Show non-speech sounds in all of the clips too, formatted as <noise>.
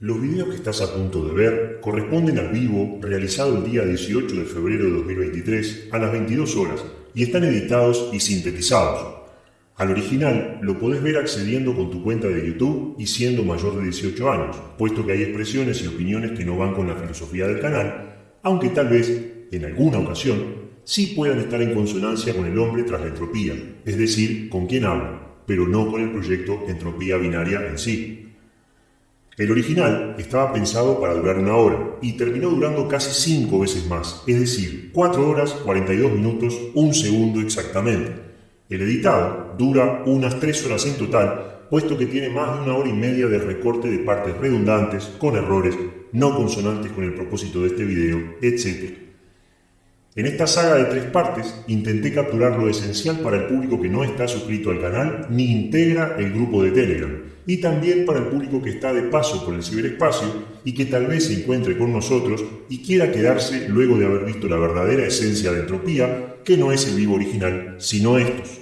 Los videos que estás a punto de ver corresponden al vivo realizado el día 18 de febrero de 2023 a las 22 horas y están editados y sintetizados. Al original lo podés ver accediendo con tu cuenta de YouTube y siendo mayor de 18 años, puesto que hay expresiones y opiniones que no van con la filosofía del canal, aunque tal vez, en alguna ocasión, sí puedan estar en consonancia con el hombre tras la entropía, es decir, con quien habla, pero no con el proyecto Entropía Binaria en sí. El original estaba pensado para durar una hora y terminó durando casi cinco veces más, es decir, 4 horas 42 minutos, un segundo exactamente. El editado dura unas 3 horas en total, puesto que tiene más de una hora y media de recorte de partes redundantes, con errores, no consonantes con el propósito de este video, etc. En esta saga de tres partes intenté capturar lo esencial para el público que no está suscrito al canal ni integra el grupo de Telegram, y también para el público que está de paso por el ciberespacio y que tal vez se encuentre con nosotros y quiera quedarse luego de haber visto la verdadera esencia de entropía, que no es el vivo original, sino estos.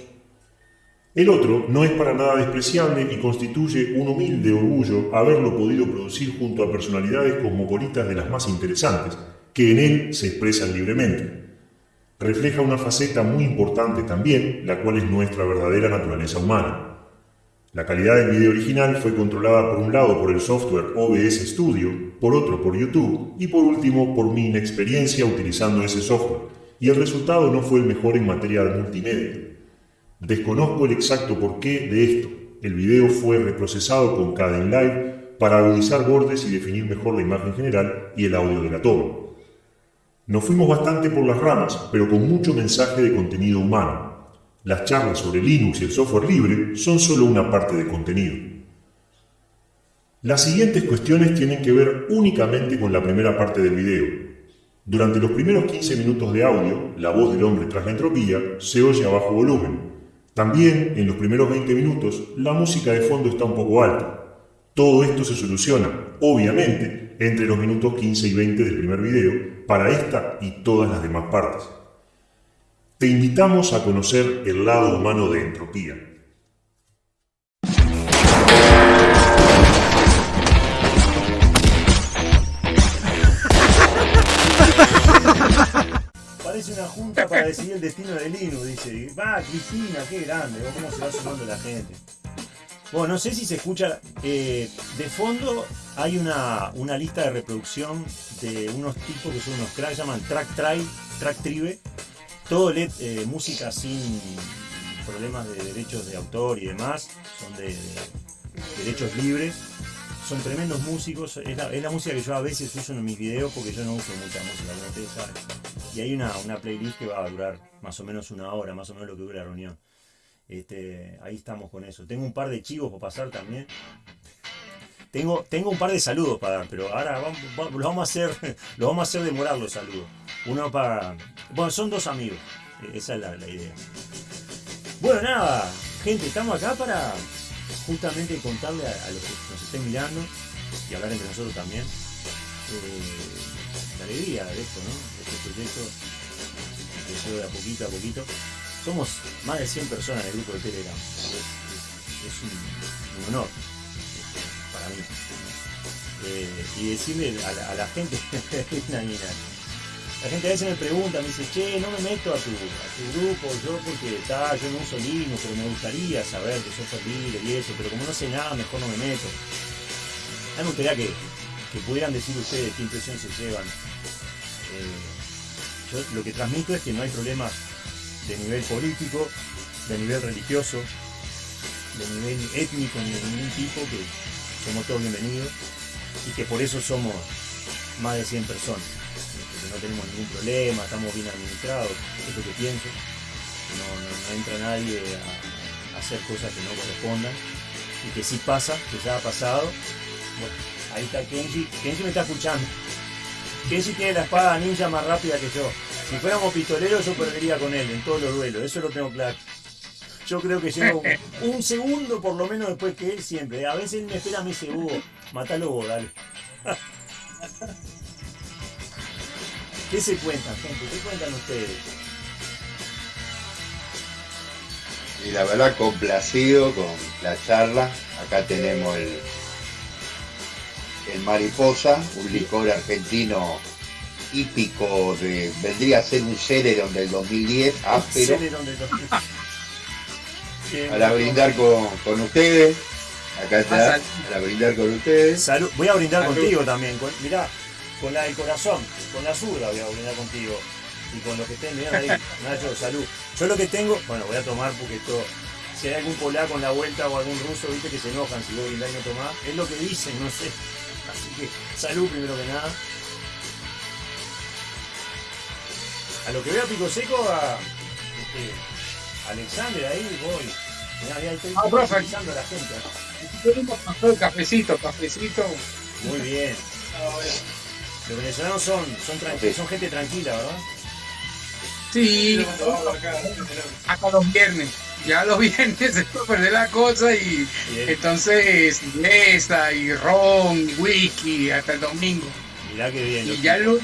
El otro no es para nada despreciable y constituye un humilde orgullo haberlo podido producir junto a personalidades cosmopolitas de las más interesantes, que en él se expresan libremente refleja una faceta muy importante también, la cual es nuestra verdadera naturaleza humana. La calidad del video original fue controlada por un lado por el software OBS Studio, por otro por YouTube y por último por mi inexperiencia utilizando ese software, y el resultado no fue el mejor en materia de multimedia. Desconozco el exacto porqué de esto. El video fue reprocesado con Caden Live para agudizar bordes y definir mejor la imagen general y el audio de la toma. Nos fuimos bastante por las ramas, pero con mucho mensaje de contenido humano. Las charlas sobre Linux y el software libre son solo una parte de contenido. Las siguientes cuestiones tienen que ver únicamente con la primera parte del video. Durante los primeros 15 minutos de audio, la voz del hombre tras la entropía se oye a bajo volumen. También, en los primeros 20 minutos, la música de fondo está un poco alta. Todo esto se soluciona, obviamente, entre los minutos 15 y 20 del primer video, para esta y todas las demás partes. Te invitamos a conocer el lado humano de entropía. Parece una junta para decidir el destino de Linux, dice. Va, Cristina, qué grande, cómo se va sumando la gente. Bueno, no sé si se escucha. Eh, de fondo hay una, lista de reproducción de unos tipos que son unos cracks, llaman Track Tribe, Track Tribe. Todo eh, música sin problemas de derechos de autor y demás. Son de, derechos libres. Son tremendos músicos. Es la, música que yo a veces uso en mis videos porque yo no uso mucha música, como ustedes saben. Y hay una, una playlist que va a durar más o menos una hora, más o menos lo que dura la reunión. Este, ahí estamos con eso. Tengo un par de chivos para pasar también. Tengo, tengo un par de saludos para dar, pero ahora vamos, los vamos a hacer, <laughs> los vamos a hacer demorar los saludos. Uno para. Bueno, son dos amigos. E, esa es la, idea. Bueno, nada, gente, estamos acá para justamente contarle a, los que nos estén mirando y hablar entre nosotros también eh, la alegría de esto, ¿no? Este proyecto empezó de a poquito a poquito. Somos más de 100 personas en el grupo de Telegram. Es, un, honor Eh, y decirle a la, gente, <laughs> la gente a veces me pregunta, me dice, che, no me meto a tu, grupo, yo porque está, yo no uso Linux, pero me gustaría saber que sos libre y eso, pero como no sé nada, mejor no me meto. A mí me gustaría que, pudieran decir ustedes qué impresión se llevan. Eh, yo lo que transmito es que no hay problemas de nivel político, de nivel religioso, de nivel étnico, ni de ningún tipo, que somos todos bienvenidos y que por eso somos más de 100 personas. Que no tenemos ningún problema, estamos bien administrados, es lo que pienso. No, entra nadie a, hacer cosas que no correspondan y que si pasa, que ya ha pasado. Ahí está Kenji. Kenji me está escuchando. Kenji tiene la espada ninja más rápida que yo. Si fuéramos pistoleros yo perdería con él en todos los duelos, eso lo tengo claro. Yo creo que llevo un, segundo por lo menos después que él siempre. A veces él me espera, me dice, Hugo, matalo vos, dale. <laughs> ¿Qué se cuentan, gente? ¿Qué cuentan ustedes? Y la verdad, complacido con la charla. Acá tenemos el, el Mariposa, un licor argentino típico de, vendría a ser un Celeron del 2010, áspero, Celeron de los- Bien. Para brindar con, con ustedes. Acá está, para brindar con ustedes. Salud. Voy a brindar Salud. contigo también. Con, mirá, con la del corazón, con la zurda voy a brindar contigo. Y con lo que estén mirando ahí, <laughs> Nacho, salud. Yo lo que tengo, bueno, voy a tomar porque esto, si hay algún polaco en la vuelta o algún ruso, viste que se enojan si vos brindás y no tomás, es lo que dicen, no sé. Así que salud primero que nada. A lo que veo a Pico Seco, a este, Alexander ahí voy. Mirá, mirá, estoy Ah, profe. utilizando a la gente. Cafecito, cafecito. Muy bien. Los venezolanos son, son, tranqui- son gente tranquila, ¿verdad? Sí, hasta los viernes. Ya los <laughs> viernes se puede perder la cosa y Bien. entonces inglesa y ron y whisky hasta el domingo. Mirá que bien. Y ya lunes.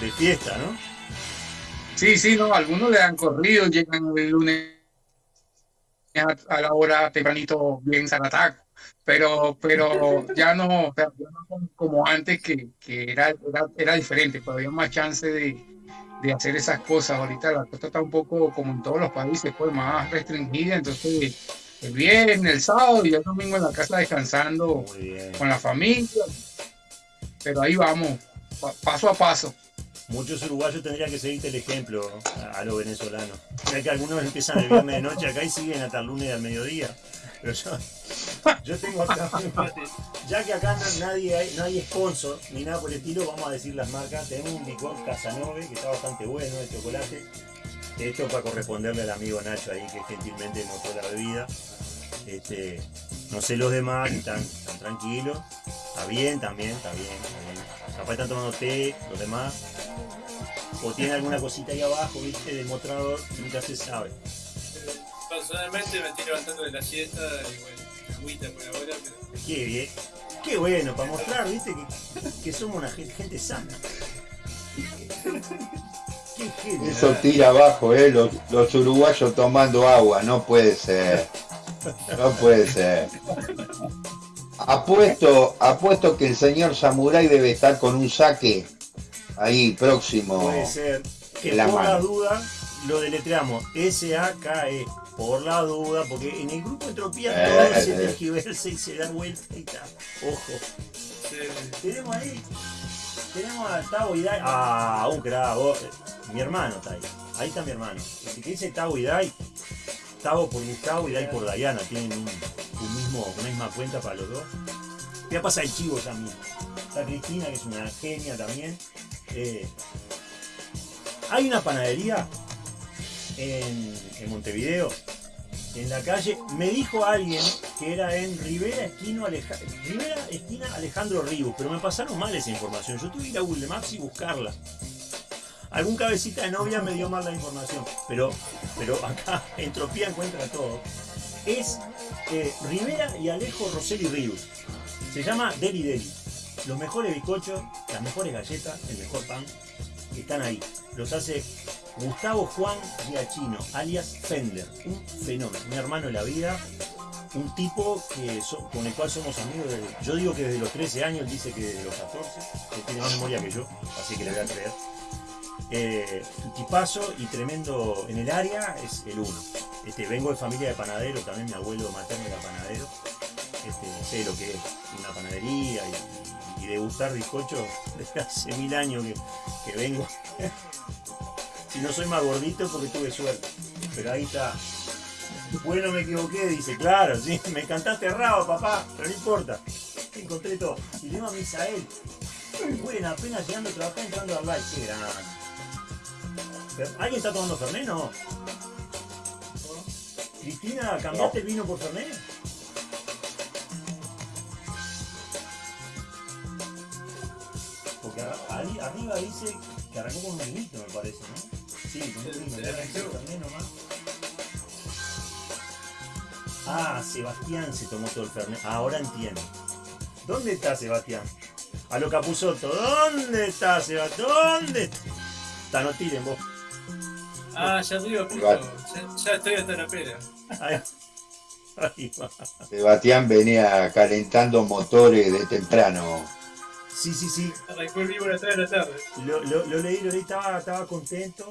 De fiesta, ¿no? Sí, sí, no, algunos le dan corrido, llegan el lunes a, la hora tempranito bien zarataco. Pero, pero ya no, ya no como antes que, que era, era, era diferente, pero había más chance de, de hacer esas cosas. Ahorita la cosa está un poco como en todos los países, pues más restringida. Entonces, el viernes, el sábado y el domingo en la casa descansando con la familia. Pero ahí vamos, pa- paso a paso. Muchos uruguayos tendrían que seguirte el ejemplo a, los venezolanos. Ya que algunos empiezan el viernes de noche acá y siguen hasta el lunes al mediodía. Pero yo, yo tengo acá, ya que acá nadie hay, no hay sponsor ni nada por el estilo, vamos a decir las marcas. Tenemos un licor Casanove que está bastante bueno de chocolate. Esto para corresponderle al amigo Nacho ahí que gentilmente mostró la bebida. Este, no sé los demás, están, están tranquilos. Está bien también, está bien, está bien. Capaz están tomando té, los demás. O tiene alguna cosita ahí abajo, viste, del mostrador, nunca se sabe. Personalmente me estoy levantando de la siesta y bueno, agüita por ahora, pero Qué bien. Qué bueno, para mostrar, viste, que, que somos una gente, gente sana. Qué genio. Eso tira abajo, ¿eh? Los, los uruguayos tomando agua, no puede ser. No puede ser. Apuesto, apuesto que el señor Samurai debe estar con un saque ahí próximo. Puede ser. Que la por la duda lo deletreamos S-A-K-E. Por la duda, porque en el grupo Entropía Eh, todo se eh. tergiversa y se da vuelta y tal. Ojo. Tenemos ahí. Tenemos a Tavo Idai. Ah, un crack. eh, Mi hermano está ahí. Ahí está mi hermano. El que dice Tavo Idai. Tavo por Gustavo y Dai por Diana. Tienen un, un mismo, una misma cuenta para los dos. Voy a pasar el chivo ya mismo. Está Cristina, que es una genia también. Eh, hay una panadería en, en Montevideo, en la calle. Me dijo alguien que era en Rivera, Esquino Aleja- Rivera Esquina Alejandro Ribos, pero me pasaron mal esa información. Yo tuve que ir a Google Maps y buscarla. Algún cabecita de novia me dio mal la información, pero, pero acá <laughs> Entropía encuentra todo. Es eh, Rivera y Alejo Rosselli Ríos. Se llama Deli Deli. Los mejores bizcochos, las mejores galletas, el mejor pan, están ahí. Los hace Gustavo Juan Giachino, alias Fender. Un fenómeno, un hermano de la vida, un tipo que con el cual somos amigos. desde- yo digo que desde los 13 años, él dice que desde los 14, él tiene más memoria que yo, así que le voy a creer. Eh, tipazo y tremendo en el área es el uno. Este, vengo de familia de panadero, también mi abuelo materno era panadero. Este, sé lo que es una panadería y, degustar bizcochos desde hace mil años que, vengo. <laughs> si no soy más gordito porque tuve suerte. Pero ahí está. Bueno, me equivoqué, dice, claro, sí, <laughs> me cantaste errado, papá, pero no importa. Encontré todo. Y le digo a Misael, bueno, apenas llegando trabajar, entrando al live, qué grande. Fer- ¿Alguien está tomando Fernet? No. Cristina, ¿cambiaste el vino por Fernet? Porque ahí arriba dice que arrancó con un vinito, me parece, ¿no? Sí, con un vino. Sí, ¿ya arrancó. arrancó Fernet nomás? Ah, Sebastián se tomó todo el Fernet. Ahora entiendo. ¿Dónde está Sebastián? A lo Capuzoto. ¿Dónde está Sebastián? ¿Dónde está? Está, no tiren vos. Ah, ya puto. Gato. Ya, ya estoy hasta la pera. Ahí. Ahí va. Sebastián venía calentando motores de temprano. Sí, sí, sí. Arrancó el vivo a las 3 de la tarde. Lo, lo- lo leí, lo leí, estaba, estaba contento.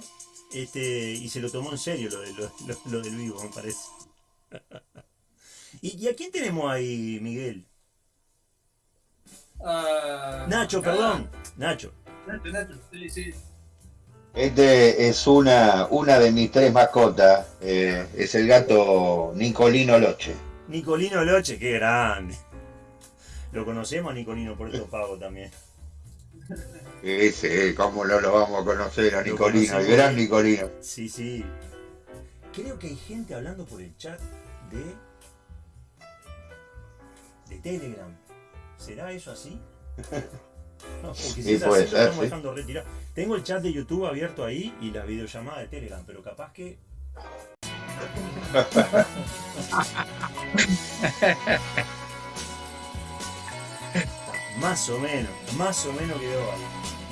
Este, y se lo tomó en serio lo, de- lo- lo- lo del vivo, me parece. ¿Y, y a quién tenemos ahí, Miguel? Ah, Nacho, ah, perdón. Nacho. Nacho, Nacho, sí, sí. Este es una, una de mis tres mascotas. eh, es el gato Nicolino Loche. Nicolino Loche, qué grande. Lo conocemos a Nicolino por estos pagos también. Ese, ¿cómo no lo vamos a conocer a Nicolino? El gran Nicolino. Sí, sí. Creo que hay gente hablando por el chat de. de Telegram. ¿Será eso así? <laughs> No, porque si es lo ser, estamos dejando. Tengo el chat de YouTube abierto ahí y la videollamada de Telegram, pero capaz que. <laughs> más o menos, más o menos quedó ahí.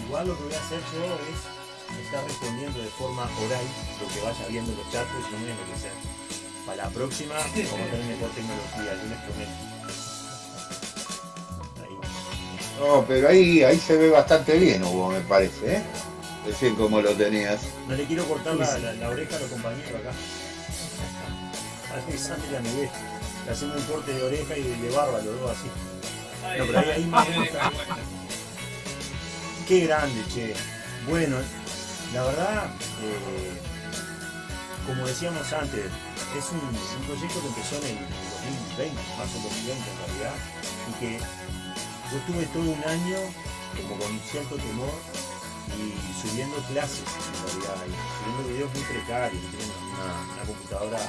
Igual lo que voy a hacer yo es estar respondiendo de forma oral lo que vaya viendo en los chats, porque si no me enloquecer. Para la próxima, vamos a tener mejor tecnología, yo les prometo. No, pero ahí, ahí se ve bastante bien, Hugo, me parece, ¿eh? Decir cómo lo tenías. No le quiero cortar la, la- la oreja a los compañeros acá. A Alexander y a Miguel. Le hacemos un corte de oreja y de, barba, los dos así. No, pero ahí- ahí me gusta. Qué grande, che. Bueno, la verdad, eh, como decíamos antes, es un, un proyecto que empezó en el 2020, marzo del 2020 en realidad, y que yo estuve todo un año como con cierto temor y subiendo clases en realidad, y subiendo videos muy precarios, tenía una, computadora,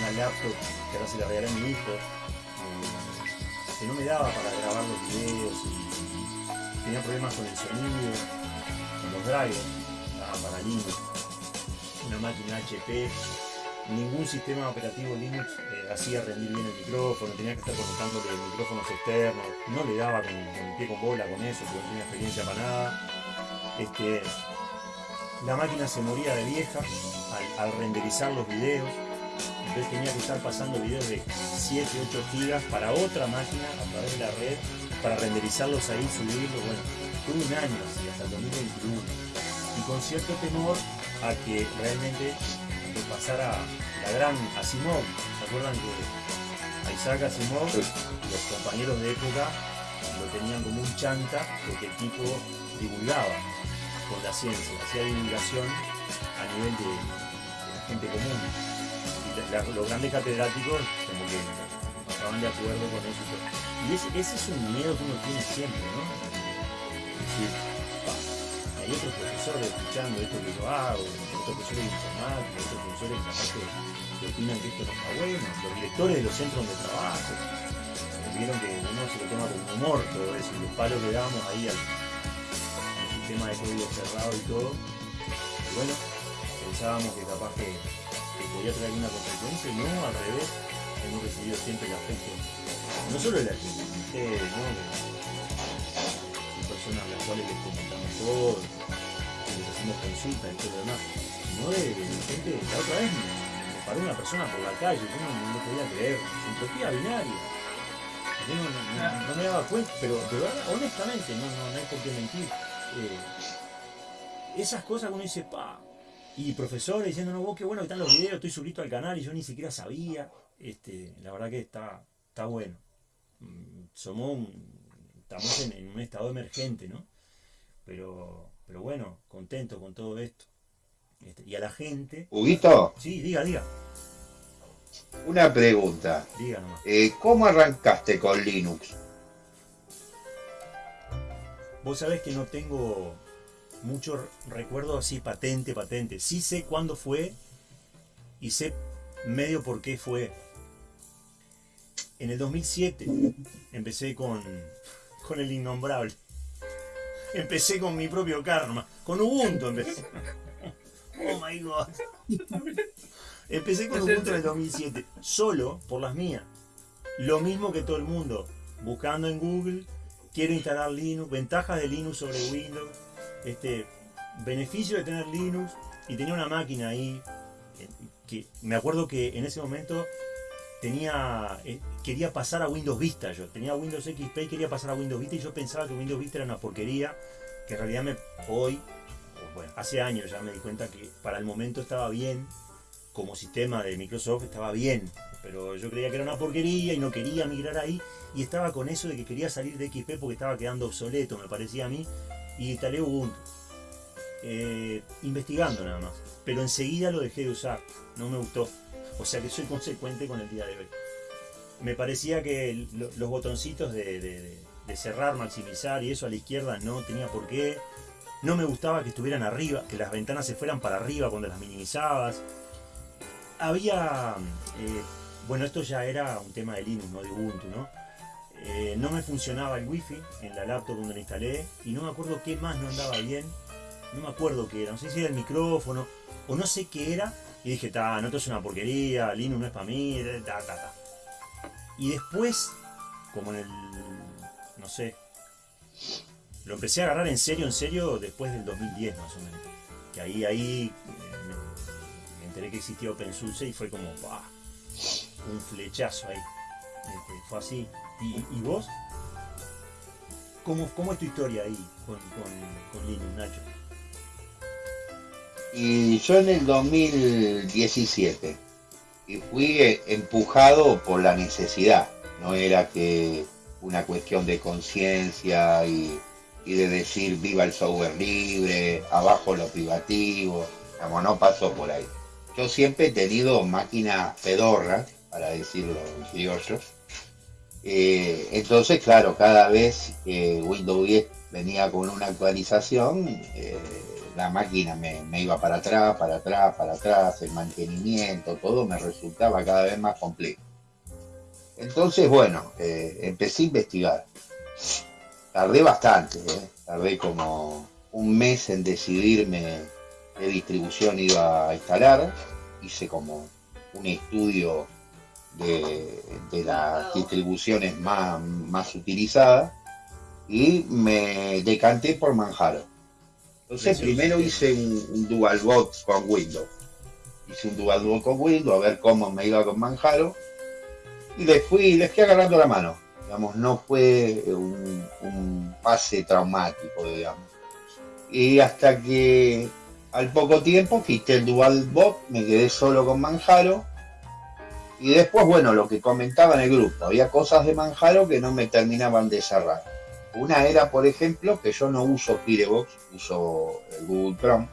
una, laptop que ahora se la regalé a mi hijo, eh, que no me daba para grabar los videos y tenía problemas con el sonido, con los drivers, para Linux, una máquina HP, ningún sistema operativo Linux eh, hacía rendir bien el micrófono, tenía que estar conectándole micrófonos externos, no le daba con, con pie con bola con eso, porque no tenía experiencia para nada. Este, la máquina se moría de vieja al, al renderizar los videos, entonces tenía que estar pasando videos de 7, 8 gigas para otra máquina a través de la red para renderizarlos ahí, subirlos, bueno, tuve un año así, hasta el 2021. Y con cierto temor a que realmente que pasara la gran Asimov. ¿Se acuerdan que a Isaac Asimov, los compañeros de época, lo tenían como un chanta porque el tipo divulgaba con la ciencia, hacía divulgación a nivel de, de la gente común. Y la- los grandes catedráticos como que estaban de acuerdo con eso. y ese, ese es un miedo que uno tiene siempre, ¿no? "Pa, hay otros profesores escuchando esto que yo hago, otros profesores de informática, otros profesores capaz que, opinan que esto no está bueno, los directores de los centros donde trabajo, vieron que uno se lo toma con humor todo eso, los palos que damos ahí al, sistema de código cerrado y todo, y bueno, pensábamos que capaz que, podía traer alguna consecuencia, no, al revés, hemos recibido siempre el afecto, no solo de gente, de ustedes, ¿no? A las cuales les comentamos todo, les hacemos consultas y todo lo demás, sino de, gente, la otra vez me, me una persona por la calle, yo no, no podía creer, entropía binaria. Yo no, no- no- no me daba cuenta, pero honestamente, no, no, no hay por qué mentir. Eh, esas cosas que uno dice, pa, y profesores diciendo, no, vos qué bueno que están los videos, estoy suscrito al canal y yo ni siquiera sabía. Este, la verdad que está, está bueno. Mm, Somos un- estamos en, en un estado emergente, ¿no? Pero, pero bueno, contento con todo esto. Este, y a la gente, Huguito, sí, diga, diga, una pregunta. diga nomás. Eh, ¿Cómo arrancaste con Linux? Vos sabés que no tengo mucho recuerdo así patente, patente. Sí sé cuándo fue y sé medio por qué fue. En el 2007 empecé con, con el innombrable. Empecé con mi propio karma. Con Ubuntu empecé. Oh my god. Empecé con Ubuntu en el 2007. Solo por las mías. Lo mismo que todo el mundo. Buscando en Google. Quiero instalar Linux. Ventajas de Linux sobre Windows. Este, beneficio de tener Linux. Y tenía una máquina ahí. eh, Que me acuerdo que en ese momento tenía, eh, quería pasar a Windows Vista yo. Tenía Windows XP y quería pasar a Windows Vista y yo pensaba que Windows Vista era una porquería, que en realidad me, hoy, bueno, hace años ya me di cuenta que para el momento estaba bien, como sistema de Microsoft estaba bien, pero yo creía que era una porquería y no quería migrar ahí y estaba con eso de que quería salir de XP porque estaba quedando obsoleto, me parecía a mí, y instalé Ubuntu. Eh, investigando nada más, pero enseguida lo dejé de usar, no me gustó. O sea que soy consecuente con el día de hoy. Me parecía que los botoncitos de, cerrar, maximizar y eso a la izquierda no tenía por qué. No me gustaba que estuvieran arriba, que las ventanas se fueran para arriba cuando las minimizabas. Había, eh, bueno, esto ya era un tema de Linux, no de Ubuntu, ¿no? Eh, no me funcionaba el wifi en la laptop donde la instalé y no me acuerdo qué más no andaba bien. No me acuerdo qué era, no sé si era el micrófono o no sé qué era. Y dije, ta, no, esto es una porquería, Linux no es para mí, ta, ta, ta. Y después, como en el, no sé, lo empecé a agarrar en serio, en serio, después del 2010 más o menos. Que ahí, ahí eh, me, enteré que existía OpenSUSE y fue como, ¡pah! un flechazo ahí. Este, fue así. ¿Y, y vos? ¿Cómo, ¿Cómo es tu historia ahí con, con, con Linux, Nacho? Y yo en el 2017 y fui eh, empujado por la necesidad, no era que una cuestión de conciencia y, de decir viva el software libre, abajo lo privativo, como no pasó por ahí. Yo siempre he tenido máquinas pedorras, para decirlo criollo. Eh, entonces, claro, cada vez que Windows 10 venía con una actualización, eh, la máquina me, iba para atrás, para atrás, para atrás, el mantenimiento, todo me resultaba cada vez más complejo. Entonces, bueno, eh, empecé a investigar. Tardé bastante, ¿eh? tardé como un mes en decidirme qué distribución iba a instalar. Hice como un estudio de, de las distribuciones más, más utilizadas y me decanté por Manjaro. Entonces primero hice un, un dual boot con Windows. Hice un dual boot con Windows a ver cómo me iba con Manjaro. Y le fui, le fui agarrando la mano. Digamos, no fue un, un pase traumático, digamos. Y hasta que al poco tiempo quité el dual boot, me quedé solo con Manjaro. Y después, bueno, lo que comentaba en el grupo, había cosas de Manjaro que no me terminaban de cerrar. Una era, por ejemplo, que yo no uso Firebox, uso Google Chrome,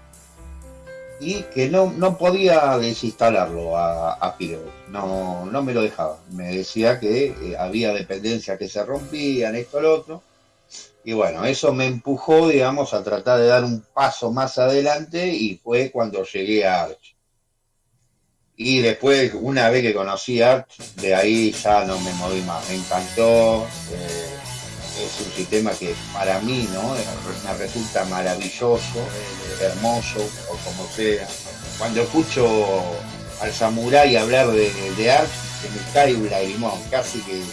y que no, no podía desinstalarlo a, Firebox, no, no me lo dejaba. Me decía que eh, había dependencias que se rompían, esto, lo otro. Y bueno, eso me empujó, digamos, a tratar de dar un paso más adelante y fue cuando llegué a Arch. Y después, una vez que conocí Arch, de ahí ya no me moví más. Me encantó. eh, es un sistema que para mí ¿no? me resulta maravilloso, hermoso, o como sea. Cuando escucho al samurái hablar de, de Arch, se me cae un lagrimón, casi que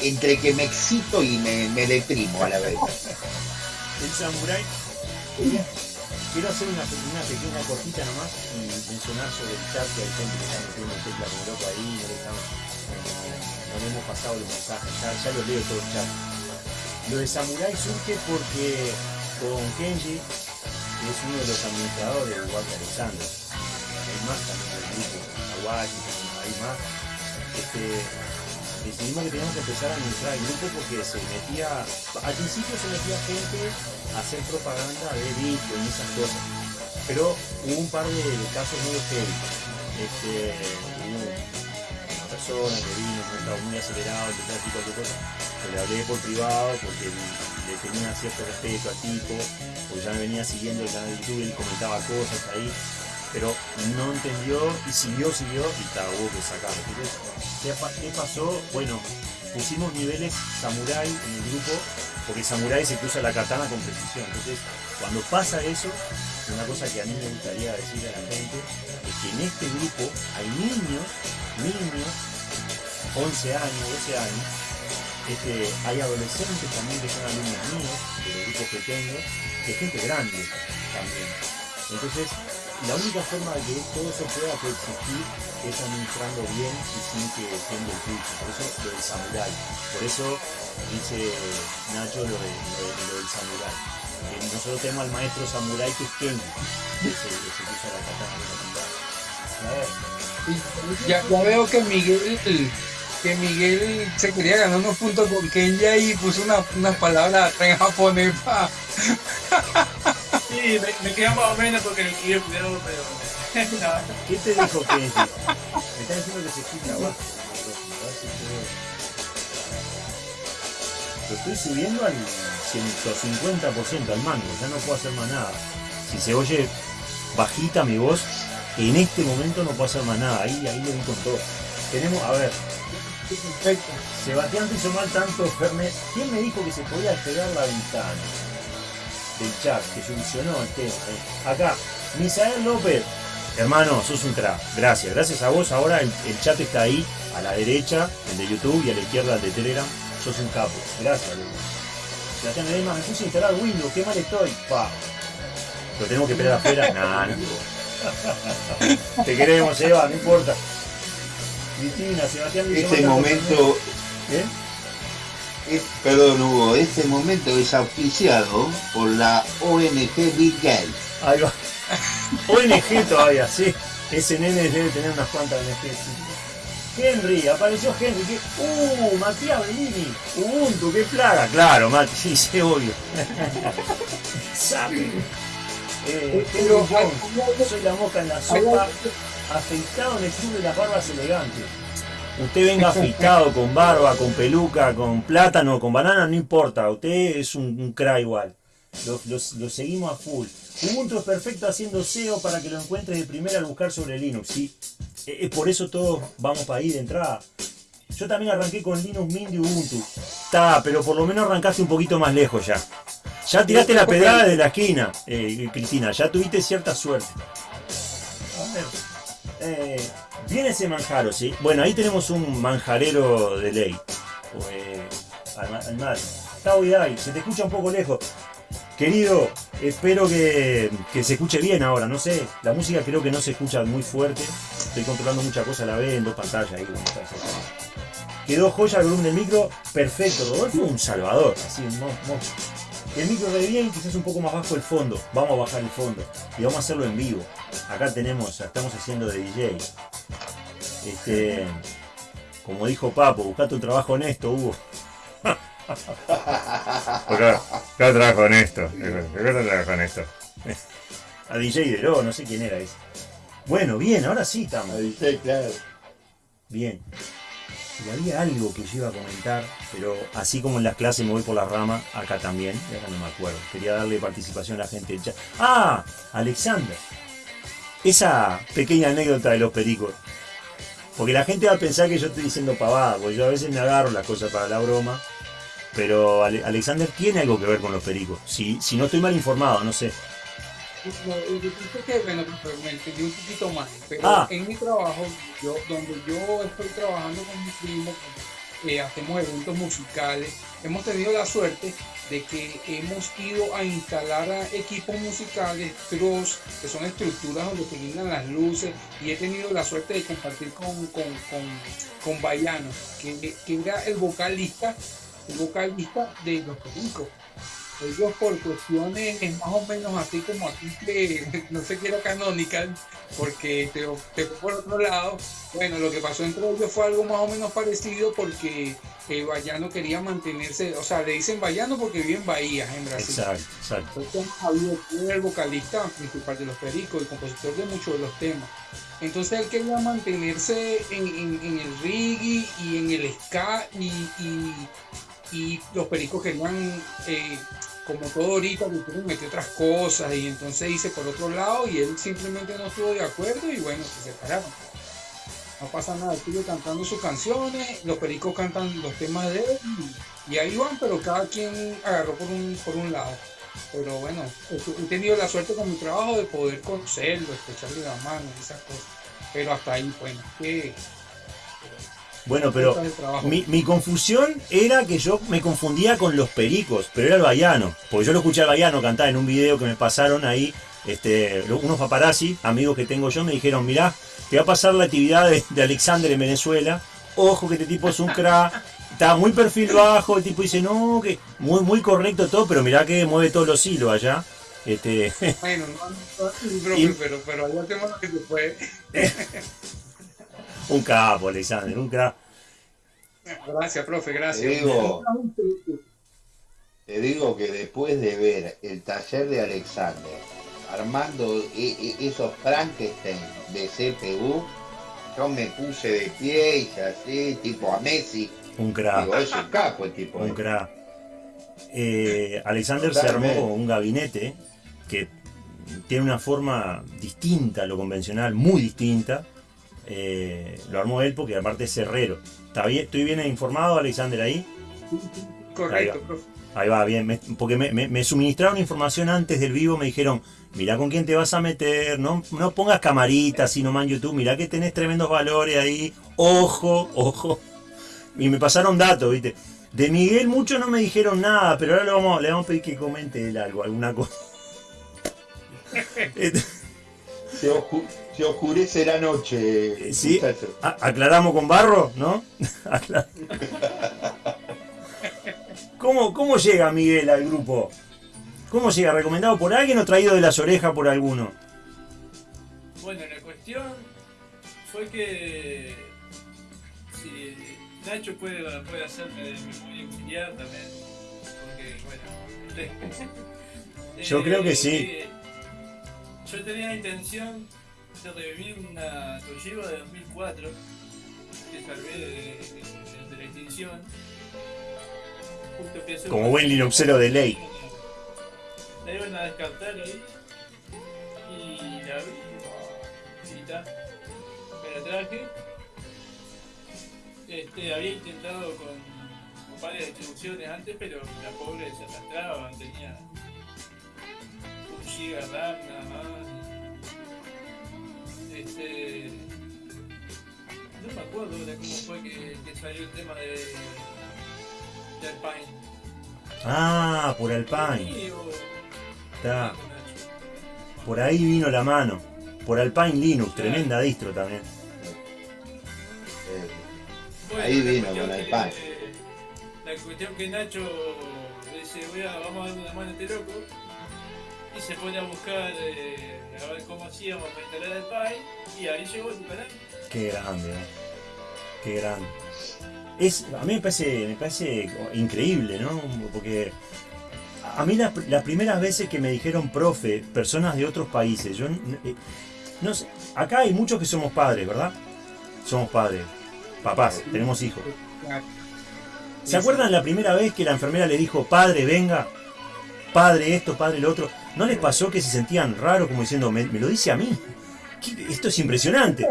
entre que me excito y me, me deprimo a la vez. El. Quería- Quiero hacer una, pequeña cortita nomás y mencionar sobre el chat que hay gente que está metiendo tecla como loco ahí, no no le hemos pasado los mensajes, ya, ya los leo todo el chat. Lo de Samurai surge porque con Kenji, que es uno de los administradores de Walter Alexander, hay más también del grupo, Hawaii, hay más, este, decidimos que teníamos que empezar a administrar el grupo porque se metía, al principio se metía gente a hacer propaganda de Bitcoin y esas cosas, pero hubo un par de casos muy heavy. Este, hubo una persona que vino, que estaba muy acelerado, empezó a decir cualquier cosa, que le hablé por privado porque le tenía cierto respeto al tipo, porque ya me venía siguiendo el canal de YouTube y comentaba cosas ahí, pero no entendió y siguió, siguió y ta, hubo que sacarlo. Entonces, ¿qué, pa- qué pasó? Bueno, pusimos niveles samurai en el grupo, porque samurai se cruza la katana con precisión. Entonces, cuando pasa eso, una cosa que a mí me gustaría decirle a la gente es que en este grupo hay niños, niños, 11 años, 12 años, este, hay adolescentes también que son alumnos míos, de los grupos que tengo, que gente grande también. Entonces, la única forma de que todo eso pueda coexistir es administrando bien y sin que tiende el pulso. Por eso lo del samurai. Por eso dice Nacho lo, de, lo, de- lo del samurai. Que nosotros tenemos al maestro samurai que es Kenji. Ese, ese que usa la katana la. A Ya, ya veo que Miguel que Miguel se quería ganar unos puntos con Kenya y puso una- unas palabras atrás en japonés pa. <laughs> Sí, me, me más o menos porque lo quiero primero, pero. <laughs> no. ¿Qué te dijo Kenji? Me está diciendo que se escucha abajo. A ver si puedo- Lo estoy subiendo al 150% al mango, ya no puedo hacer más nada. Si se oye bajita mi voz, en este momento no puedo hacer más nada. Ahí, ahí le di con todo. Tenemos, a ver, Perfecto. Sebastián te hizo mal tanto, Fernet. ¿Quién me dijo que se podía pegar la ventana? Del chat, que solucionó el tema. eh. Acá, Misael López. Hermano, sos un crack. Gracias. Gracias a vos. Ahora el, el chat está ahí, a la derecha, el de YouTube, y a la izquierda el de Telegram. Sos un capo. Gracias. Sebastián Ledesma, me puse a instalar Windows. Qué mal estoy. Pa. ¿Lo tenemos que esperar afuera? <laughs> Nah, no. Te queremos, Eva, no importa. Cristina, Sebastián Este "Manda momento, ¿Eh? Es- perdón Hugo, este momento es auspiciado por la ONG Bill Gates. Ahí va. <laughs> ONG todavía, sí. Ese nene debe tener unas cuantas ONG. sí. Henry, apareció Henry. ¿qué? Uh, Matías Bellini. Ubuntu, qué plaga. Claro, Mati, sí, sí, obvio. <laughs> Sabe. Eh, Jones, soy la mosca en la sopa. Afeitado en el club de las barbas elegantes. Usted venga afeitado, con barba, con peluca, con plátano, con banana, no importa. Usted es un, un cra igual. Lo, lo- lo seguimos a full. Ubuntu es perfecto haciendo SEO para que lo encuentres de primera al buscar sobre Linux. ¿sí? Eh, eh, por eso todos vamos para ahí de entrada. Yo también arranqué con Linux Mint y Ubuntu. Está, pero por lo menos arrancaste un poquito más lejos ya. Ya tiraste la pedrada de la esquina, eh, Cristina. Ya tuviste cierta suerte. Eh, viene ese manjaro, ¿sí? Bueno, ahí tenemos un manjarero de ley. Eh, al, Vidal, se te escucha un poco lejos. Querido, espero que, que se escuche bien ahora, no sé. La música creo que no se escucha muy fuerte. Estoy controlando muchas cosas a la vez en dos pantallas ahí. Quedó joya el volumen del micro, perfecto. Rodolfo un salvador, así, un mo- mo- El micro de bien, quizás un poco más bajo el fondo. Vamos a bajar el fondo y vamos a hacerlo en vivo. Acá tenemos, estamos haciendo de DJ. Este, como dijo Papo, buscate un trabajo honesto, Hugo. <laughs> Acá, acá trabajo honesto. Acá trabajo honesto. A DJ Dero, no sé quién era ese. Bueno, bien, ahora sí estamos. claro. Bien. Y había algo que yo iba a comentar, pero así como en las clases me voy por la rama, acá también, y acá no me acuerdo. Quería darle participación a la gente del chat. ¡Ah! Alexander. Esa pequeña anécdota de los pericos. Porque la gente va a pensar que yo estoy diciendo pavada, porque yo a veces me agarro las cosas para la broma. Pero Ale- Alexander tiene algo que ver con los pericos. Si, si no estoy mal informado, no sé. Que pasa es que, bueno, me entendí un poquito mal, pero Ah. en mi trabajo, yo, donde yo estoy trabajando con mi primo, eh, hacemos eventos musicales, hemos tenido la suerte de que hemos ido a instalar a equipos musicales, truss, que son estructuras donde se iluminan las luces, y he tenido la suerte de compartir con, con, con, con Bayano, que, que era el vocalista, el vocalista de Los Pericos ellos por cuestiones es más o menos así como aquí que <laughs> no sé qué era canonical porque te, te por otro lado bueno lo que pasó entre ellos fue algo más o menos parecido porque el Bayano quería mantenerse o sea le dicen Bayano porque vive en Bahía en Brasil Exacto, exacto. entonces Javier era el vocalista principal de los Pericos y compositor de muchos de los temas. Entonces él quería mantenerse en, en- en el reggae y en el ska y, y- y los Pericos querían, eh, como todo ahorita, quieren meter otras cosas y entonces hice por otro lado y él simplemente no estuvo de acuerdo y bueno, se separaron. No pasa nada, sigue cantando sus canciones, los Pericos cantan los temas de él y, y ahí van, pero cada quien agarró por un, por un lado. Pero bueno, he tenido la suerte con mi trabajo de poder conocerlo, escucharle la mano, esas cosas. Pero hasta ahí, bueno, que Bueno, pero mi, mi confusión era que yo me confundía con los pericos, pero era el Bayano. Porque yo lo escuché al Bayano cantar en un video que me pasaron ahí Este, unos paparazzi, amigos que tengo yo, me dijeron, mirá, te va a pasar la actividad de, de Alexander en Venezuela. Ojo que este tipo es un crack. Está muy perfil bajo, el tipo dice, no, que muy, muy correcto todo, pero mirá que mueve todos los hilos allá. Este, <laughs> Bueno, no, no, sí, profe, Y- pero, pero allá que se fue. <laughs> un capo, Alexander, un crack. Gracias, profe, Te gracias. digo, te digo que después de ver el taller de Alexander armando e- e- esos Frankenstein de CPU, yo me puse de pie y así, tipo a Messi. Un crack. Digo, es un capo el tipo. Un eh. crack. Eh, Alexander se armó un gabinete que tiene una forma distinta a lo convencional, muy distinta. Eh, lo armó él porque aparte es herrero. ¿Está bien? ¿Estoy bien informado, Alexander, ahí? Correcto, Ahí va. profe. Ahí va, bien. me- porque me, me- me suministraron información antes del vivo, me dijeron, mirá con quién te vas a meter, no, no pongas camaritas sino nomás en YouTube, mirá que tenés tremendos valores ahí, ojo, ojo. Y me pasaron datos, ¿viste? De Miguel mucho no me dijeron nada, pero ahora le vamos, le vamos a pedir que comente él algo, alguna cosa. <laughs> <laughs> Se, oscu- se oscurece la noche, Eh, sí. aclaramos con barro, ¿no? <laughs> ¿Cómo, ¿Cómo llega Miguel al grupo? ¿Cómo llega? ¿Recomendado por alguien o traído de las orejas por alguno? Bueno, la cuestión fue que si Nacho puede, puede hacerme de memoria auxiliar también, porque bueno. Yo creo que sí. eh, Yo tenía la intención de revivir una Toshiba de 2004 que salvé de, de- de la extinción. Justo pensé- Como buen linuxero de ley. La iban a descartar ahí y la abrí y ta, me la traje. Este, había intentado con, con varias distribuciones antes, pero la pobre se arrastraba, tenía un giga RAM acuerdo cómo fue que, que salió el tema de, de Alpine. Ah, por Alpine. Sí, o- Está. Por ahí vino la mano. Por Alpine Linux, tremenda distro también. Eh, Bueno, Ahí la vino cuestión con que- pan. La cuestión que Nacho dice, voy a, vamos a darle una mano a este loco. Y se pone a buscar eh, a ver cómo hacíamos para instalar el Pi. Y ahí llegó tu canal. Qué grande, ¿no? Qué grande. Es, a mí me parece, me parece increíble, ¿no? Porque a mí las, las primeras veces que me dijeron profe, personas de otros países, yo eh, no sé, acá hay muchos que somos padres, ¿verdad? Somos padres, papás, tenemos hijos. ¿Se acuerdan la primera vez que la enfermera le dijo, padre, venga? Padre esto, padre lo otro. ¿No les pasó que se sentían raros como diciendo, me, me lo dice a mí? ¿Qué- Esto es impresionante.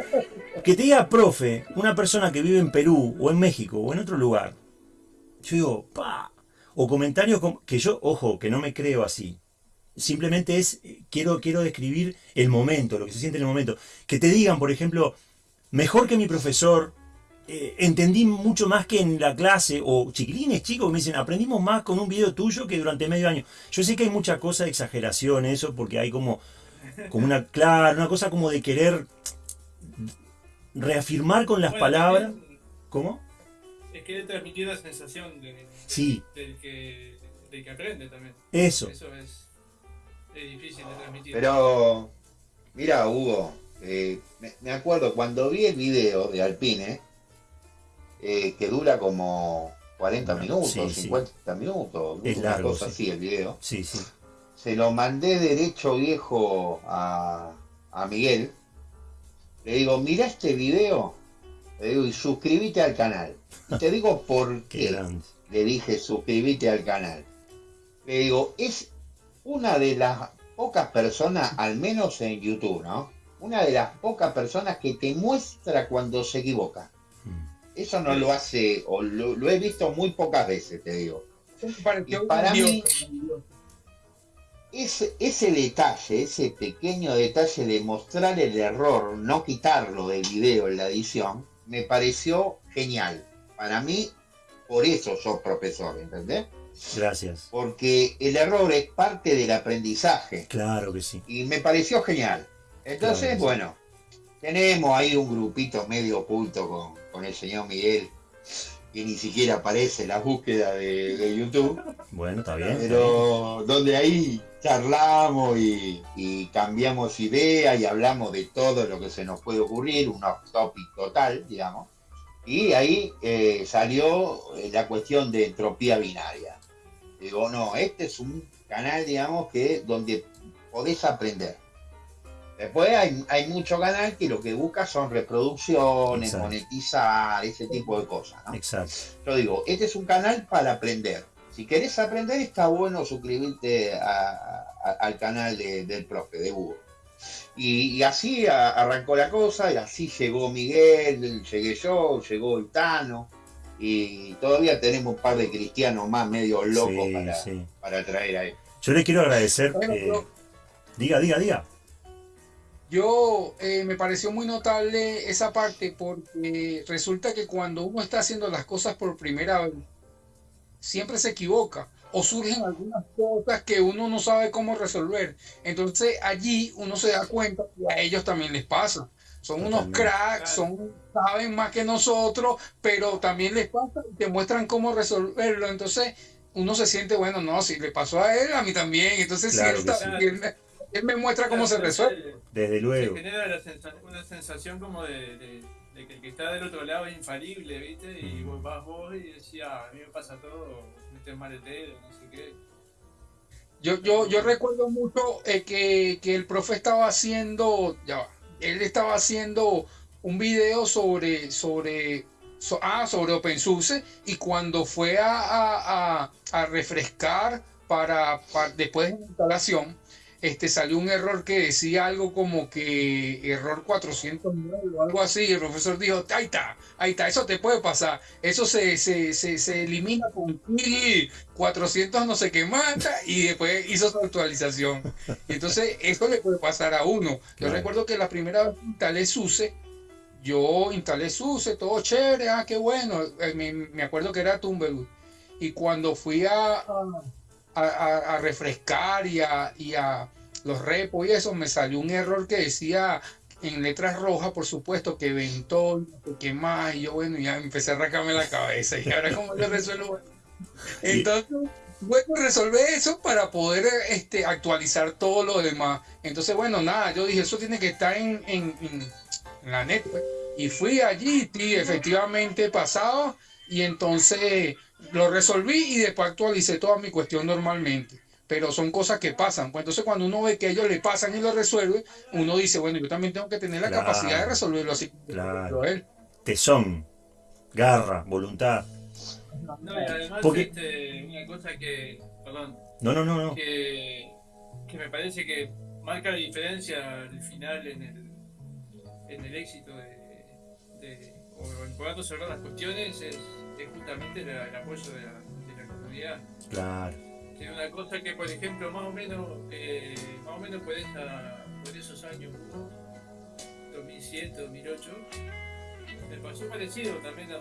Que te diga profe, una persona que vive en Perú o en México o en otro lugar. Yo digo, pa. O comentarios com- que yo, ojo, que no me creo así. Simplemente es, eh, quiero, quiero describir el momento, lo que se siente en el momento. Que te digan, por ejemplo, mejor que mi profesor, eh, entendí mucho más que en la clase, o chiquilines chicos me dicen, aprendimos más con un video tuyo que durante medio año. Yo sé que hay mucha cosa de exageración eso, porque hay como, como una, claro, una cosa como de querer reafirmar con las Bueno, palabras. también ¿Cómo? Es que él transmitió la sensación de, Sí, del, que, del que aprende también. eso. Eso es, es difícil de transmitir. Pero, mira, Hugo, eh, me, me acuerdo cuando vi el video de Alpine, eh, que dura como 40 minutos, Sí, sí. 50 minutos, Es una largo, cosa sí. así el video. Sí, sí. Se lo mandé derecho viejo a, a Miguel. Le digo, mira este video. Le digo, y suscríbete al canal. Y te digo <laughs> por Qué le dije suscríbete al canal. Le digo, es una de las pocas personas, al menos en YouTube, ¿no? Una de las pocas personas que te muestra cuando se equivoca. Mm. Eso no lo hace, o lo, lo he visto muy pocas veces, te digo. Y para mí-. Ese, ese detalle, ese pequeño detalle de mostrar el error, no quitarlo del video en la edición, me pareció genial. Para mí, por eso sos profesor, ¿entendés? Gracias. porque el error es parte del aprendizaje Claro que sí. y me pareció genial. Entonces, Claro. bueno, tenemos ahí un grupito medio oculto con, con el señor Miguel, que ni siquiera aparece en la búsqueda de, de YouTube, Bueno, está bien. está bien. pero donde ahí charlamos y, y cambiamos ideas y hablamos de todo lo que se nos puede ocurrir, un off topic total, digamos. Y ahí eh, salió eh, la cuestión de entropía binaria. Digo, no, este es un canal, digamos, que donde podés aprender. Después hay, hay mucho canal que lo que busca son reproducciones, Exacto. monetizar, ese tipo de cosas. ¿no? Exacto. Yo digo, este es un canal para aprender. Si querés aprender, está bueno suscribirte a- a- al canal de- del profe, de Hugo. Y, y así a- arrancó la cosa, y así llegó Miguel, llegué yo, llegó Itano, y todavía tenemos un par de cristianos más medio locos Sí, para, sí. para traer ahí. Yo le quiero agradecer. Bueno, eh, diga, diga, diga. Yo eh, me pareció muy notable esa parte porque resulta que cuando uno está haciendo las cosas por primera vez, siempre se equivoca o surgen algunas cosas que uno no sabe cómo resolver. Entonces allí uno se da cuenta que a ellos también les pasa. Son unos cracks, son, saben más que nosotros, pero también les pasa y te muestran cómo resolverlo. Entonces uno se siente, bueno, no, si le pasó a él, a mí también. Entonces si Claro él, que está- sí. Él me, muestra cómo se resuelve. Desde Se luego. genera la sensa- una sensación como de, de- de que el que está del otro lado es infalible, ¿viste? Y vos vas vos y decís, ah, a mí me pasa todo, metes mal el dedo, no sé qué. Yo, yo, yo recuerdo mucho eh, que, que el profe estaba haciendo, ya va, él estaba haciendo un video sobre, sobre, so- ah, sobre OpenSUSE y cuando fue a, a- a- a refrescar para, para- después de la instalación, este, salió un error que decía algo como que error 409 o algo así, y el profesor dijo, ahí está, ahí está, eso te puede pasar, eso se, se, se, se elimina con kill 400 no sé qué mata y después hizo su actualización. Y entonces eso le puede pasar a uno. Yo Claro. recuerdo que la primera vez que instalé SUSE, yo instalé SUSE, todo chévere, ah, qué bueno. Eh, Me, me acuerdo que era Tumbleweed. Y cuando fui a, a, a- a refrescar y a, y a los repos y eso, me salió un error que decía en letras rojas, por supuesto, que ventó, no sé qué más, y yo, bueno, ya empecé a arrancarme la cabeza, y ahora cómo yo resuelvo <laughs> entonces, bueno, resolver eso para poder este, actualizar todo lo demás. Entonces, bueno, nada, yo dije, eso tiene que estar en, en- en- en la net. pues. Y fui allí, y efectivamente pasaba, y entonces lo resolví y después actualicé toda mi cuestión normalmente. Pero son cosas que pasan. Pues entonces, cuando uno ve que ellos le pasan y lo resuelven, uno dice, bueno, yo también tengo que tener la Claro. capacidad de resolverlo así. Claro. él. Tesón, garra, voluntad. No, y además, Porque- este, una cosa que, perdón, No, no, no, no. que, que me parece que marca la diferencia al final en el, en el éxito de, de- o en poder resolver las cuestiones es, es justamente la- el apoyo de la, de la comunidad. Claro. Que es una cosa que, por ejemplo, más o menos, eh, más o menos por, esa, por esos años, 2007, 2008, me pasó parecido también a,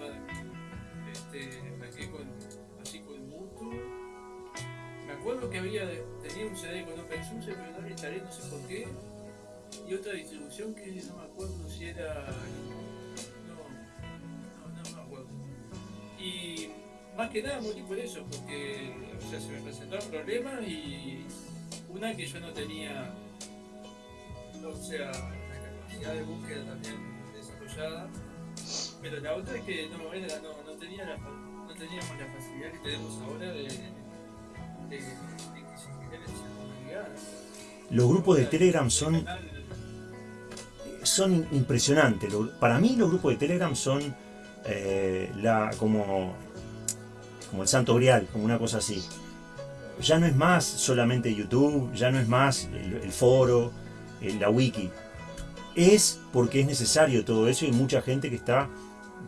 este, arranqué con, así con Mutu. Me acuerdo que había, tenía un CD con OpenSUSE, pero no le instalé, no sé por qué. Y otra distribución que no me acuerdo si era... Y más que nada morí por eso, porque o sea, se me presentaron problemas y una que yo no tenía, o sea, la capacidad de búsqueda también desarrollada, pero la otra es que no, era- no, no, tenía la, no teníamos la facilidad que tenemos ahora de, de, de que se genere esa comunidad. Los grupos de El Telegram son, son impresionantes. Para mí los grupos de Telegram son eh, la, como, como el santo grial, como una cosa así. Ya no es más solamente YouTube, ya no es más el, foro, el- la wiki. Es porque es necesario todo eso y mucha gente que está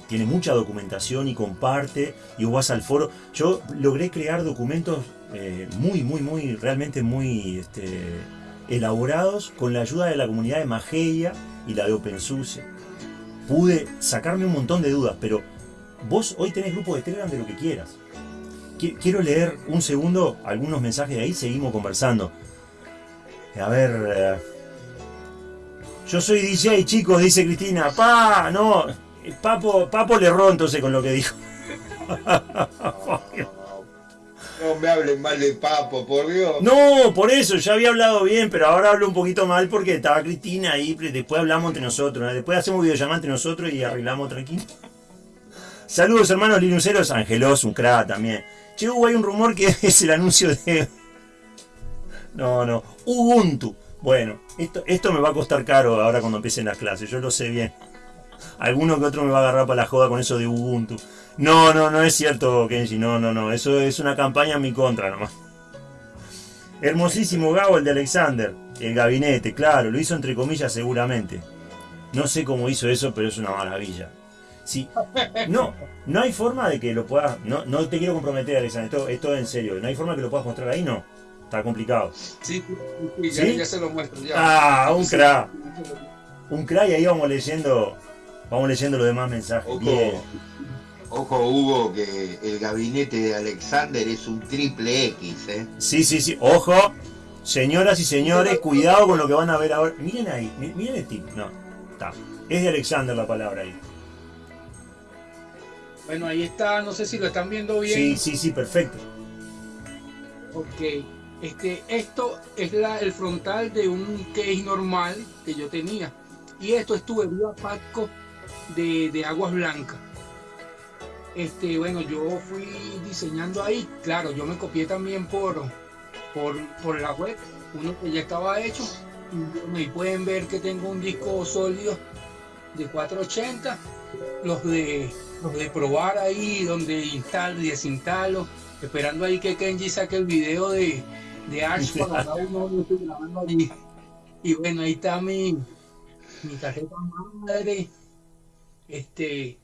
tiene mucha documentación y comparte y vos vas al foro. Yo logré crear documentos eh, muy, muy, muy, realmente muy este, elaborados con la ayuda de la comunidad de Mageia y la de OpenSUSE. Pude sacarme un montón de dudas, pero vos hoy tenés grupos de Telegram de lo que quieras. qui- quiero leer un segundo algunos mensajes de ahí, seguimos conversando. A ver. eh, yo soy DJ, chicos, dice Cristina. Pa, no. Papo, Papo le erró entonces con lo que dijo. <laughs> No me hablen mal de Papo, por Dios. No, por eso, ya había hablado bien, pero ahora hablo un poquito mal porque estaba Cristina ahí, después hablamos entre nosotros, después hacemos videollamada entre nosotros y arreglamos tranquilo. Saludos hermanos linuceros, Angelos, un crack también. Che, Hugo, hay un rumor que <laughs> es el anuncio de... No, no, Ubuntu. Bueno, esto, esto me va a costar caro ahora cuando empiecen las clases, yo lo sé bien. Alguno que otro me va a agarrar para la joda con eso de Ubuntu. No, no, no es cierto, Kenji, no, no, no, eso es una campaña en mi contra nomás. Hermosísimo Gabo, el de Alexander. El gabinete, claro, lo hizo entre comillas seguramente. No sé cómo hizo eso, pero es una maravilla. Sí. No, no hay forma de que lo puedas. No, no te quiero comprometer, Alexander. Esto, esto es en serio. No hay forma que lo puedas mostrar ahí, no. Está complicado. Sí, sí, sí, ya, ¿Sí? ya se lo muestro. Ya. Ah, un sí. Un crack y ahí vamos leyendo. Vamos leyendo los demás mensajes. Ojo, Bien. Ojo Hugo, que el gabinete de Alexander es un triple X, ¿eh? Sí, sí, sí. Ojo, señoras y señores, cuidado con lo que van a ver ahora. Miren ahí, mi- miren el tip. No, está. Es de Alexander la palabra ahí. Bueno, ahí está, no sé si lo están viendo bien. Sí, sí, sí, perfecto. Ok, este, esto es la, el frontal de un case normal que yo tenía. Y esto es tubería Patco de, de aguas blancas. Este, bueno, yo fui diseñando ahí. Claro, yo me copié también por, por, por la web, uno que ya estaba hecho. Ahí pueden ver que tengo un disco sólido de 480. Los de, los de probar ahí, donde instalo y desinstalo esperando ahí que Kenji saque el video de, de para cada uno yo estoy grabando allí. Y bueno, ahí está mi, mi tarjeta madre. Este,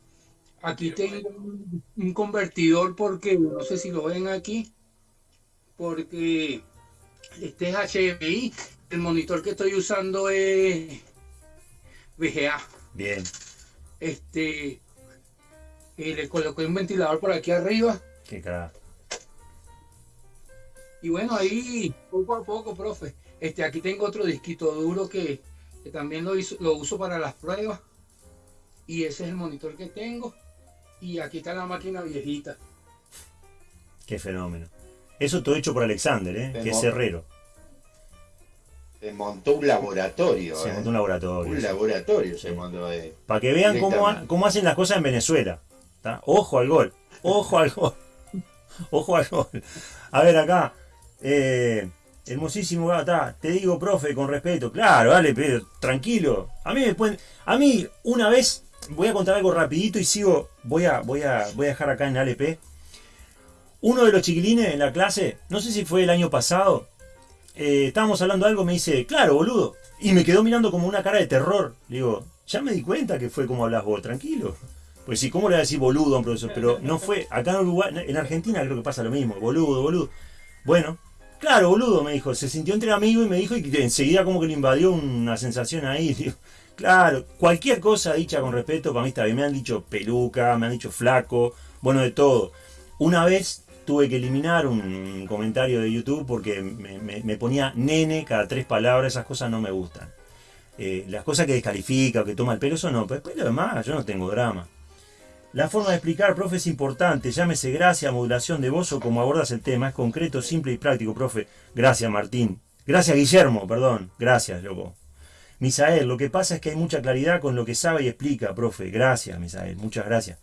aquí tengo un, convertidor porque no sé si lo ven aquí, porque este es HDMI. El monitor que estoy usando es VGA. Bien. Este, y le coloqué un ventilador por aquí arriba. Qué crack. Y bueno, ahí poco a poco, profe. Este, aquí tengo otro disquito duro que, que también lo, hizo- lo uso para las pruebas. Y ese es el monitor que tengo. Y aquí está la máquina viejita. Qué fenómeno. Eso todo hecho por Alexander, ¿eh? que es herrero. Se montó un laboratorio, Se ¿eh? montó un laboratorio. Un sí. laboratorio se Sí. montó ahí. Para que vean cómo, cómo hacen las cosas en Venezuela. ¿tá? Ojo al gol. Ojo al gol. <laughs> Ojo al gol. A ver acá. eh, hermosísimo gata. Te digo, profe, con respeto. Claro, dale, pero tranquilo. A mí me pueden. A mí, una vez, voy a contar algo rapidito y sigo. Voy a, voy a, voy a dejar acá en ALP. Uno de los chiquilines en la clase, no sé si fue el año pasado, eh, estábamos hablando de algo, me dice, claro, boludo. Y me quedó mirando como una cara de terror. Le digo, ya me di cuenta que fue como hablas vos, tranquilo. Pues sí, ¿cómo le voy a decir boludo a un profesor? Pero no fue, acá en Uruguay, en Argentina creo que pasa lo mismo, boludo, boludo. Bueno, claro, boludo, me dijo, se sintió entre amigos y me dijo y enseguida como que le invadió una sensación ahí. <laughs> Digo, claro, cualquier cosa dicha con respeto, para mí está bien. Me han dicho peluca, me han dicho flaco, bueno, de todo. Una vez tuve que eliminar un comentario de YouTube porque me, ponía nene cada tres palabras, esas cosas no me gustan. Eh, las cosas que descalifica o que toma el pelo, eso no, pero después lo demás, yo no tengo drama. La forma de explicar, profe, es importante. Llámese gracia, modulación de voz o como abordas el tema. Es concreto, simple y práctico, profe. Gracias, Martín. Gracias, Guillermo, perdón. Gracias, loco. Misael, lo que pasa es que hay mucha claridad con lo que sabe y explica, profe. Gracias, Misael. Muchas gracias.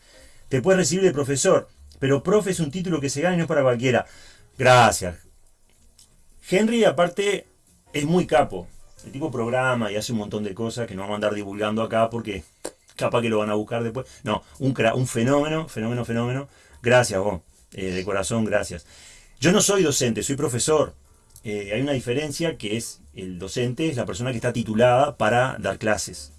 Te puedes recibir de profesor, pero profe es un título que se gana y no es para cualquiera. Gracias. Henry, aparte, es muy capo. El tipo programa y hace un montón de cosas que no vamos a andar divulgando acá porque capaz que lo van a buscar después. No, un, fenómeno, fenómeno, fenómeno. Gracias, vos. Eh, de corazón, gracias. Yo no soy docente, soy profesor. Eh, hay una diferencia que es el docente es la persona que está titulada para dar clases.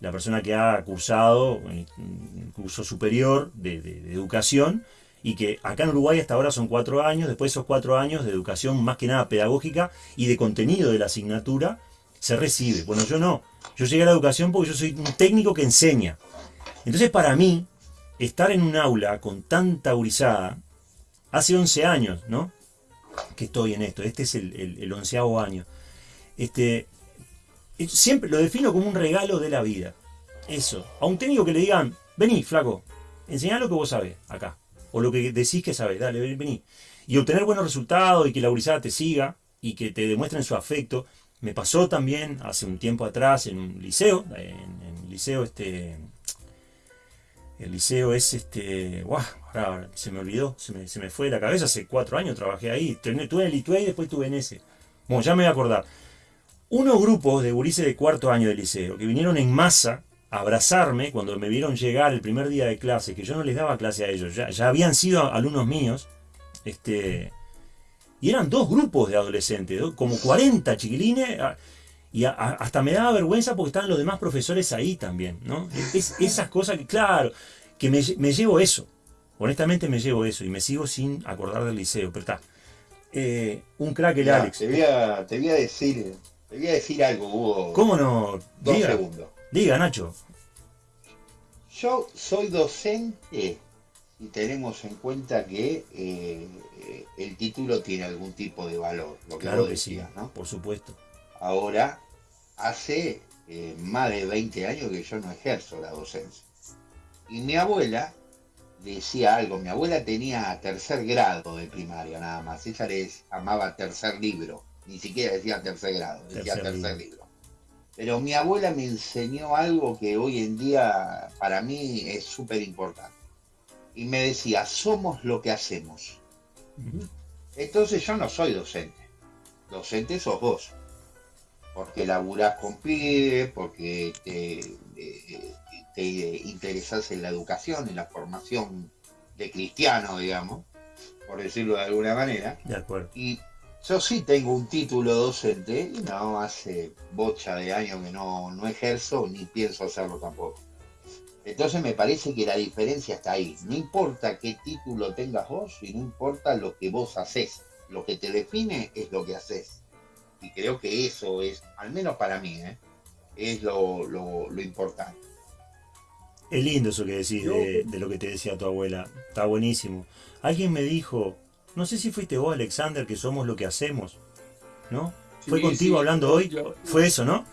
La persona que ha cursado eh, un curso superior de, de- de educación y que acá en Uruguay hasta ahora son cuatro años, después de esos cuatro años de educación más que nada pedagógica y de contenido de la asignatura, se recibe. Bueno, yo no. Yo llegué a la educación porque yo soy un técnico que enseña. Entonces, para mí, estar en un aula con tanta gurizada hace 11 años, ¿no? Que estoy en esto, este es el, el, el onceavo año. Este, eh, siempre lo defino como un regalo de la vida. Eso. A un técnico que le digan, vení, flaco, enseñá lo que vos sabés acá. O lo que decís que sabés, dale, vení. Y obtener buenos resultados y que la gurizada te siga y que te demuestren su afecto. Me pasó también hace un tiempo atrás en un liceo, en, en liceo este... El liceo es este. ¡Guau! Ahora se me olvidó, se me, se me fue de la cabeza. Hace cuatro años trabajé ahí. Tuve en el ITUE y después tuve en ese. Bueno, ya me voy a acordar. Unos grupos de gurises de cuarto año de liceo que vinieron en masa a abrazarme cuando me vieron llegar el primer día de clase, que yo no les daba clase a ellos, ya, ya habían sido alumnos míos. Este, y eran dos grupos de adolescentes, ¿no? como 40 chiquilines. Y a, a, hasta me daba vergüenza porque estaban los demás profesores ahí también, ¿no? Es, esas cosas que, claro, que me, me, llevo eso. Honestamente me llevo eso y me sigo sin acordar del liceo, pero está. Eh, un crack el Alex. Te voy, a, te voy a decir, te voy a decir algo, Hugo. ¿Cómo no? Dos Diga, segundos. diga, Nacho. Yo soy docente y tenemos en cuenta que eh, el título tiene algún tipo de valor, lo que Claro que sí, decías, ¿no? por supuesto. Ahora, hace eh, más de 20 años que yo no ejerzo la docencia. Y mi abuela decía algo, mi abuela tenía tercer grado de primaria nada más, ella les amaba tercer libro, ni siquiera decía tercer grado, decía Tercer tercer, libro. libro. Pero mi abuela me enseñó algo que hoy en día para mí es súper importante. Y me decía, somos lo que hacemos. Entonces yo no soy docente. Docente sos vos. Porque laburás con pibes, porque te, eh, te interesás en la educación, en la formación de cristiano, digamos, por decirlo de alguna manera. De acuerdo. Y yo sí tengo un título docente y no hace bocha de años que no, no ejerzo ni pienso hacerlo tampoco. Entonces me parece que la diferencia está ahí. No importa qué título tengas vos y no importa lo que vos haces. Lo que te define es lo que haces. Y creo que eso es, al menos para mí, ¿eh? es lo, lo- lo importante. Es lindo eso que decís de, de lo que te decía tu abuela. Está buenísimo. Alguien me dijo, no sé si fuiste vos, Alexander, que somos lo que hacemos. ¿No? Fue contigo sí, hablando hoy. yo- Fue eso, ¿no?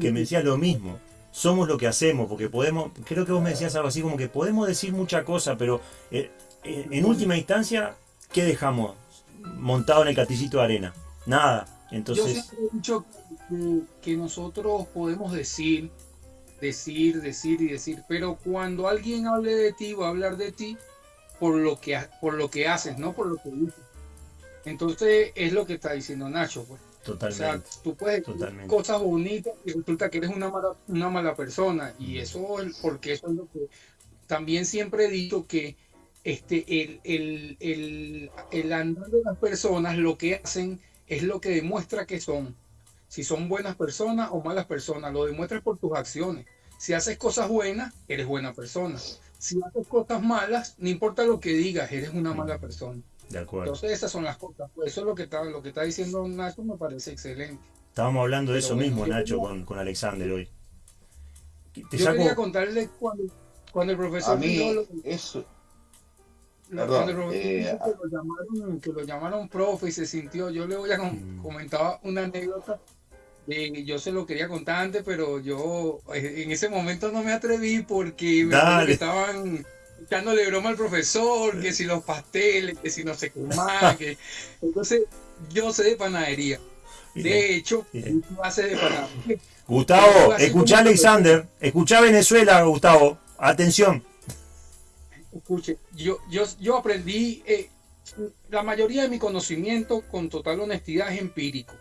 Que me decías lo mismo. Somos lo que hacemos, porque podemos, creo que vos me decías algo así como que podemos decir mucha cosa, pero eh, eh, en última instancia, ¿qué dejamos montado en el castillito de arena? Nada. Yo Entonces, siempre he dicho que, que nosotros podemos decir, decir, decir y decir, pero cuando alguien hable de ti, va a hablar de ti por lo que, por lo que haces, no por lo que dices. Entonces es lo que está diciendo Nacho. Pues. O sea, totalmente. tú puedes decir Totalmente. cosas bonitas y resulta que eres una mala, una mala persona. Y eso es porque eso es lo que también siempre he dicho que este, el, el, el, el andar de las personas lo que hacen es lo que demuestra que son. Si son buenas personas o malas personas, lo demuestras por tus acciones. Si haces cosas buenas, eres buena persona. Si haces cosas malas, no importa lo que digas, eres una mala persona. De acuerdo. Entonces esas son las cosas. Pues eso es lo que está, lo que está diciendo Nacho, me parece excelente. Estábamos hablando de Pero eso bueno, mismo, Nacho, quería- con, con Alexander hoy. Te Yo saco- quería contarle cuando, cuando el profesor A mí, lo- eso, lo- perdón, cuando el profesor eh, dijo que, lo llamaron, que lo llamaron profe y se sintió, yo le voy a com- Mm. comentar una anécdota. De- yo se lo quería contar antes, pero yo eh, en ese momento no me atreví porque me estaban echándole broma al profesor, que si los pasteles, que si no sé qué más, que... <laughs> entonces yo sé de panadería. De hecho, bien. tú haces de panadería. Gustavo, como- Alexander, escuchá Venezuela, Gustavo. Atención. Escuche, yo, yo, yo aprendí, eh, la mayoría de mi conocimiento con total honestidad es empírico.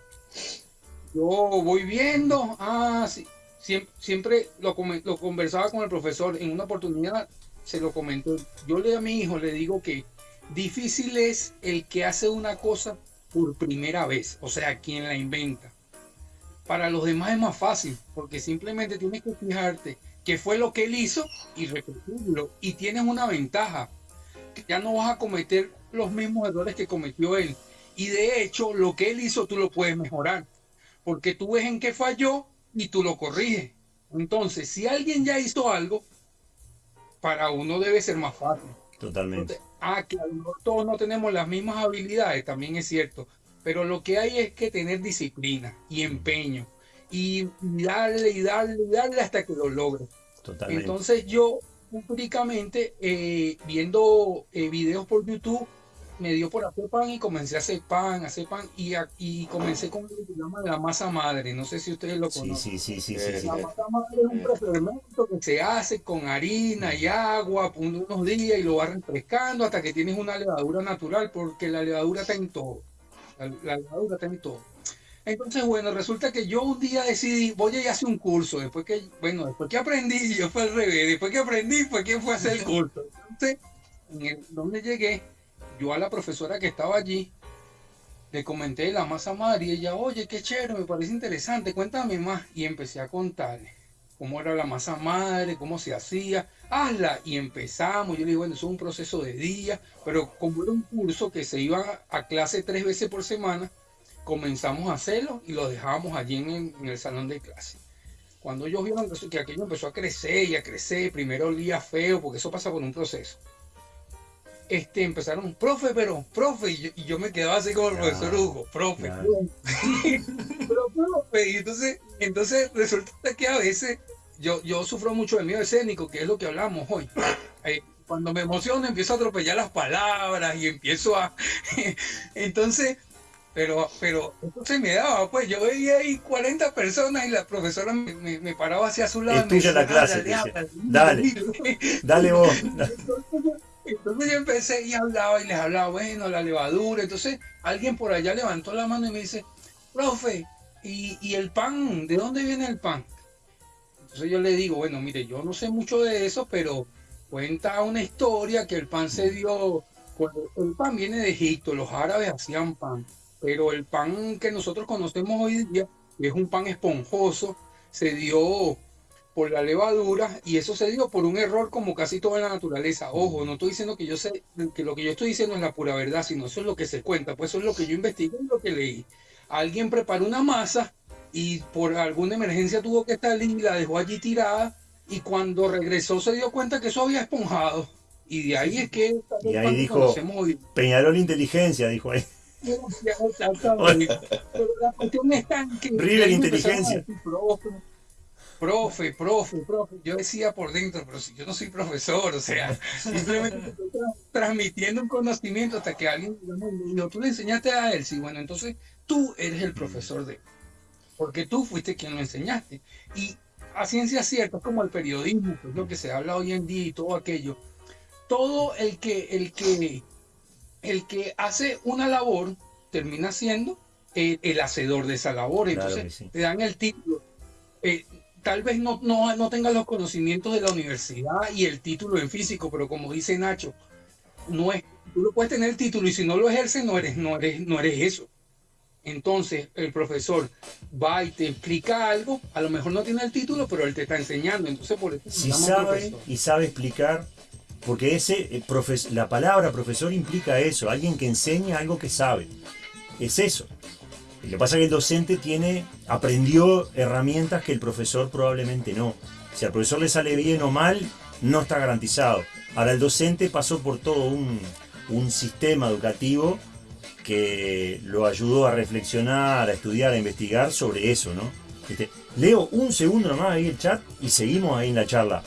Yo voy viendo, ah, sí, siem- siempre, lo, lo conversaba con el profesor, en una oportunidad se lo comentó. Yo le a mi hijo le digo que difícil es el que hace una cosa por primera vez, o sea, quien la inventa. Para los demás es más fácil, porque simplemente tienes que fijarte qué fue lo que él hizo y repetirlo. Y tienes una ventaja, ya no vas a cometer los mismos errores que cometió él. Y de hecho, lo que él hizo tú lo puedes mejorar, porque tú ves en qué falló y tú lo corriges. Entonces, si alguien ya hizo algo, para uno debe ser más fácil. Totalmente. Ah, que todos no tenemos las mismas habilidades, también es cierto. Pero lo que hay es que tener disciplina y empeño. Y darle y darle y darle hasta que lo logres. Totalmente. Entonces yo, únicamente, eh, viendo eh, videos por YouTube, me dio por hacer pan y comencé a hacer pan, a hacer pan y, a- y comencé con lo que se llama la masa madre. No sé si ustedes lo Sí, conocen. sí, sí, sí, sí, Eh, sí. La masa madre es un prefermento que se hace con harina y agua por unos días y lo va refrescando hasta que tienes una levadura natural, porque la levadura está en todo. La, la levadura está en todo. Entonces, bueno, resulta que yo un día decidí, voy a ir a hacer un curso, después que, bueno, después que aprendí, yo fue al revés, después que aprendí fue que fue a hacer el curso. Entonces, en el, donde llegué, yo a la profesora que estaba allí, le comenté la masa madre y ella, oye, qué chévere, me parece interesante, cuéntame más. Y empecé a contarle cómo era la masa madre, cómo se hacía, hazla. Y empezamos, yo le digo, bueno, eso es un proceso de días, pero como era un curso que se iba a clase tres veces por semana, comenzamos a hacerlo y lo dejábamos allí en el, salón de clase. Cuando ellos vieron que aquello empezó a crecer y a crecer, primero olía feo, porque eso pasa por un proceso. Este, empezaron, profe, pero, profe, y yo, y yo me quedaba así como el Claro, profesor Hugo, profe, claro. <laughs> pero profe, y entonces, entonces resulta que a veces yo, yo sufro mucho de miedo escénico, que es lo que hablamos hoy. <laughs> Eh, cuando me emociono empiezo a atropellar las palabras y empiezo a... <laughs> entonces, pero, pero eso se me daba, pues yo veía ahí 40 personas y la profesora me, me- me paraba hacia su lado. Es tuya la clase, "Háblale, dice. háblale, Dale. dile". Dale vos. Entonces, entonces yo empecé y hablaba y les hablaba, bueno, la levadura. Entonces alguien por allá levantó la mano y me dice, profe, ¿y, y el pan? ¿De dónde viene el pan? Entonces yo le digo, bueno, mire, yo no sé mucho de eso, pero cuenta una historia que el pan se dio, cuando el pan viene de Egipto, los árabes hacían pan, pero el pan que nosotros conocemos hoy día, que es un pan esponjoso, se dio por la levadura y eso se dio por un error como casi toda la naturaleza. Ojo, no estoy diciendo que yo sé que lo que yo estoy diciendo es la pura verdad, sino eso es lo que se cuenta, pues eso es lo que yo investigué y lo que leí. Alguien preparó una masa y por alguna emergencia tuvo que estar y la dejó allí tirada y cuando regresó se dio cuenta que eso había esponjado y de ahí es que Y ahí dijo-. Peñarol Inteligencia, dijo ahí. <laughs> Pero la cuestión está en que River Inteligencia. decir, Profe, profe, profe. Yo decía por dentro, pero si yo no soy profesor, o sea, <laughs> simplemente estoy tra- transmitiendo un conocimiento hasta que alguien digamos, me dijo, tú le enseñaste a él, sí, bueno, entonces tú eres el profesor de él, porque tú fuiste quien lo enseñaste. Y a ciencia cierta, como el periodismo, que es lo que se habla hoy en día y todo aquello. Todo el que, el que, el que hace una labor termina siendo el, el hacedor de esa labor. Entonces sí. te dan el título. Eh, tal vez no, no, no tengas los conocimientos de la universidad y el título en físico, pero como dice Nacho, no es, tú lo puedes tener el título y si no lo ejerces no eres, no eres, no eres eso. Entonces el profesor va y te explica algo, a lo mejor no tiene el título, pero él te está enseñando. Entonces por eso Si sabe profesor. y sabe explicar, porque ese eh, profes- la palabra profesor implica eso, alguien que enseña algo que sabe. Es eso. Lo que pasa es que el docente tiene, aprendió herramientas que el profesor probablemente no. Si al profesor le sale bien o mal, no está garantizado. Ahora el docente pasó por todo un, un sistema educativo que lo ayudó a reflexionar, a estudiar, a investigar sobre eso, ¿no? Este, leo un segundo nomás ahí el chat y seguimos ahí en la charla.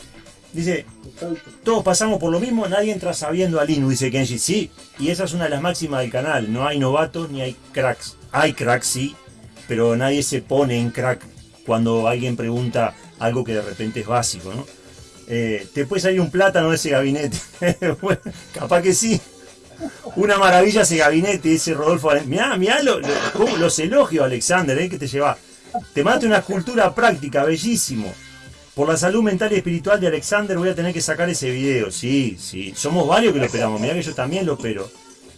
Dice, todos pasamos por lo mismo, nadie entra sabiendo al Inu, dice Kenji. Sí, y esa es una de las máximas del canal. No hay novatos ni hay cracks. Hay cracks, sí, pero nadie se pone en crack cuando alguien pregunta algo que de repente es básico, ¿no? Eh, ¿Te puede salir un plátano de ese gabinete? <laughs> Capaz que sí. Una maravilla ese gabinete, ese Rodolfo. Mirá, mirá los elogios, Alexander, ¿eh? que te lleva. Te mate una escultura práctica, bellísimo. Por la salud mental y espiritual de Alexander voy a tener que sacar ese video. Sí, sí. Somos varios que lo esperamos. Mirá que yo también lo espero.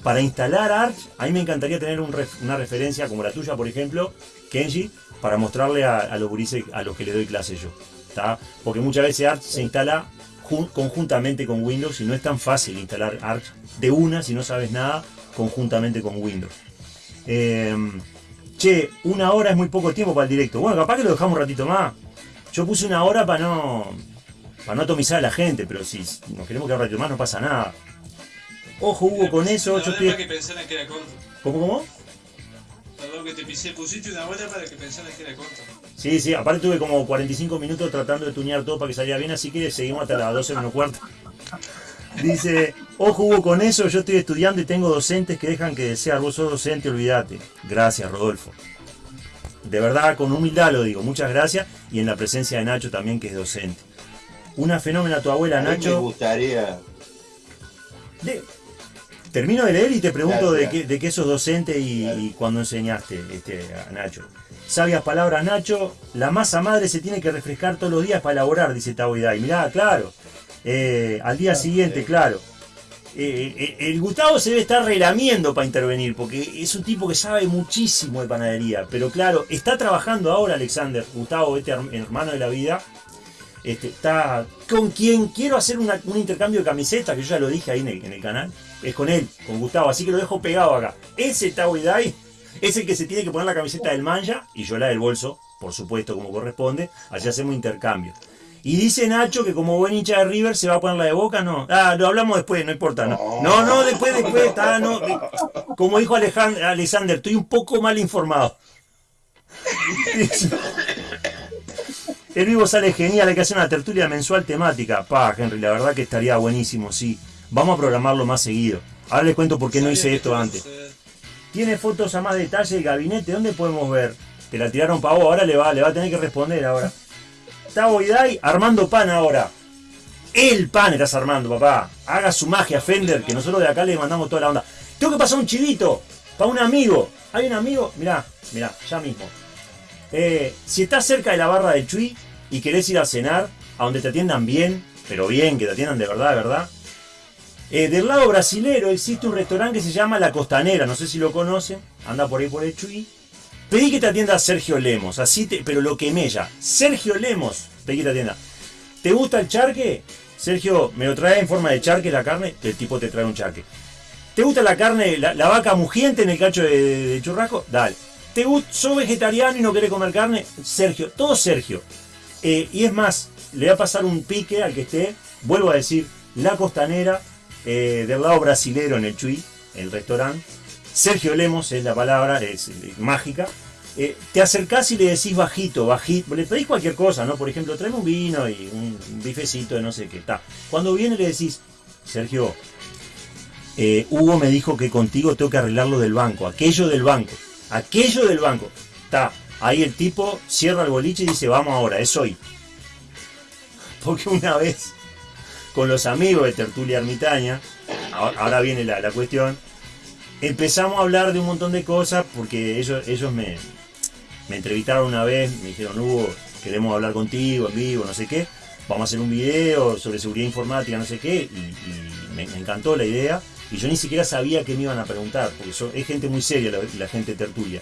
Para instalar Arch, a mí me encantaría tener una referencia como la tuya, por ejemplo, Kenji, para mostrarle a, los gurises a los que le doy clase yo. ¿tá? Porque muchas veces Arch se instala jun- conjuntamente con Windows y no es tan fácil instalar Arch de una si no sabes nada conjuntamente con Windows. Em, che, una hora es muy poco tiempo para el directo. Bueno, capaz que lo dejamos un ratito más. Yo puse una hora para no para no atomizar a la gente, pero si nos queremos quedar un ratito más no pasa nada. Ojo, Hugo, con eso yo estoy... que pensaran que era corto. ¿Cómo, cómo? Perdón que te pisé, pusiste una hora para que pensaran que era corto. Sí, sí, aparte tuve como 45 minutos tratando de tunear todo para que saliera bien, así que seguimos hasta las 12 menos cuarto. <laughs> Dice, ojo Hugo, con eso yo estoy estudiando y tengo docentes que dejan que desear, vos sos docente, olvídate. Gracias, Rodolfo. De verdad, con humildad lo digo, muchas gracias. Y en la presencia de Nacho también, que es docente. Una fenómena tu abuela, A mí me Nacho. gustaría. De- termino de leer y te pregunto de, qué, de qué sos docente y, cuando enseñaste este, a Nacho. Sabias palabras, Nacho. La masa madre se tiene que refrescar todos los días para elaborar, dice Tavo Hidai. Mirá, claro. Eh, al día siguiente, claro. Eh, eh, el Gustavo se debe estar relamiendo para intervenir, porque es un tipo que sabe muchísimo de panadería. Pero claro, está trabajando ahora Alexander, Gustavo, este her- hermano de la vida. Este, está con quien quiero hacer un intercambio de camisetas, que yo ya lo dije ahí en el, canal. Es con él, con Gustavo, así que lo dejo pegado acá. Ese Tao Idai es el que se tiene que poner la camiseta del manja y yo la del bolso, por supuesto, como corresponde. Así hacemos intercambio. Y dice Nacho que como buen hincha de River se va a poner la de boca, no. Ah, lo hablamos después, no importa. No, no, no después, después, está, no. Como dijo Alejand- Alexander, estoy un poco mal informado. <laughs> El vivo sale genial, hay que hacer una tertulia mensual temática. Pa, Henry, la verdad que estaría buenísimo, sí. Vamos a programarlo más seguido. Ahora les cuento por qué no hice esto antes. Tiene fotos a más detalle del gabinete, ¿dónde podemos ver? Te la tiraron para vos, ahora le va, le va a tener que responder ahora. Tavo Idai armando pan ahora. El pan estás armando, papá. Haga su magia, Fender, que nosotros de acá le mandamos toda la onda. Tengo que pasar un chivito para un amigo. Hay un amigo, mirá, mirá, ya mismo. Eh, si estás cerca de la barra del Chui y querés ir a cenar, a donde te atiendan bien, pero bien, que te atiendan de verdad, de verdad. Eh, del lado brasilero existe un restaurante que se llama La Costanera, no sé si lo conocen, anda por ahí por el Chuy. Pedí que te atienda Sergio Lemos, así te, pero lo quemé ya. Sergio Lemos, pedí que te atienda. ¿Te gusta el charque? Sergio, ¿me lo trae en forma de charque la carne? El tipo te trae un charque. ¿Te gusta la carne, la, vaca mugiente en el cacho de, churrasco? Dale. ¿Te gusta, sos vegetariano y no querés comer carne? Sergio, todo Sergio. Eh, y es más, le va a pasar un pique al que esté, vuelvo a decir, La Costanera, eh, del lado brasilero en el Chuy, el restaurante. Sergio Lemos es la palabra, es, mágica. Eh, te acercás y le decís bajito, bajito, le pedís cualquier cosa, ¿no? Por ejemplo, tráeme un vino y un, un bifecito de no sé qué. está. Cuando viene le decís, Sergio, eh, Hugo me dijo que contigo tengo que arreglar lo del banco, aquello del banco, aquello del banco. Está, ahí el tipo cierra el boliche y dice, vamos ahora, es hoy. <laughs> Porque una vez, con los amigos de Tertulia Ermitaña, ahora, ahora viene la, la cuestión, empezamos a hablar de un montón de cosas porque ellos, ellos me, me entrevistaron una vez, me dijeron, Hugo, queremos hablar contigo en vivo, no sé qué, vamos a hacer un video sobre seguridad informática, no sé qué, y, me, encantó la idea, y yo ni siquiera sabía qué me iban a preguntar, porque son- es gente muy seria la, la gente tertulia.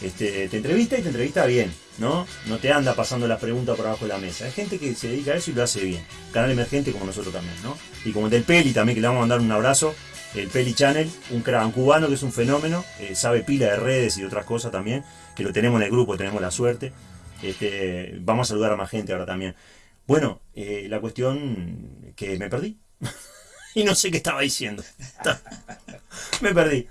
Este, te entrevista y te entrevista bien, ¿no? No te anda pasando las preguntas por abajo de la mesa. Hay gente que se dedica a eso y lo hace bien. Canal emergente como nosotros también, ¿no? Y como el del Peli también, que le vamos a mandar un abrazo. El Peli Channel, un, cra- un cubano que es un fenómeno, eh, sabe pila de redes y de otras cosas también, que lo tenemos en el grupo, tenemos la suerte. Este, vamos a saludar a más gente ahora también. Bueno, eh, la cuestión que me perdí. <laughs> y no sé qué estaba diciendo. me perdí.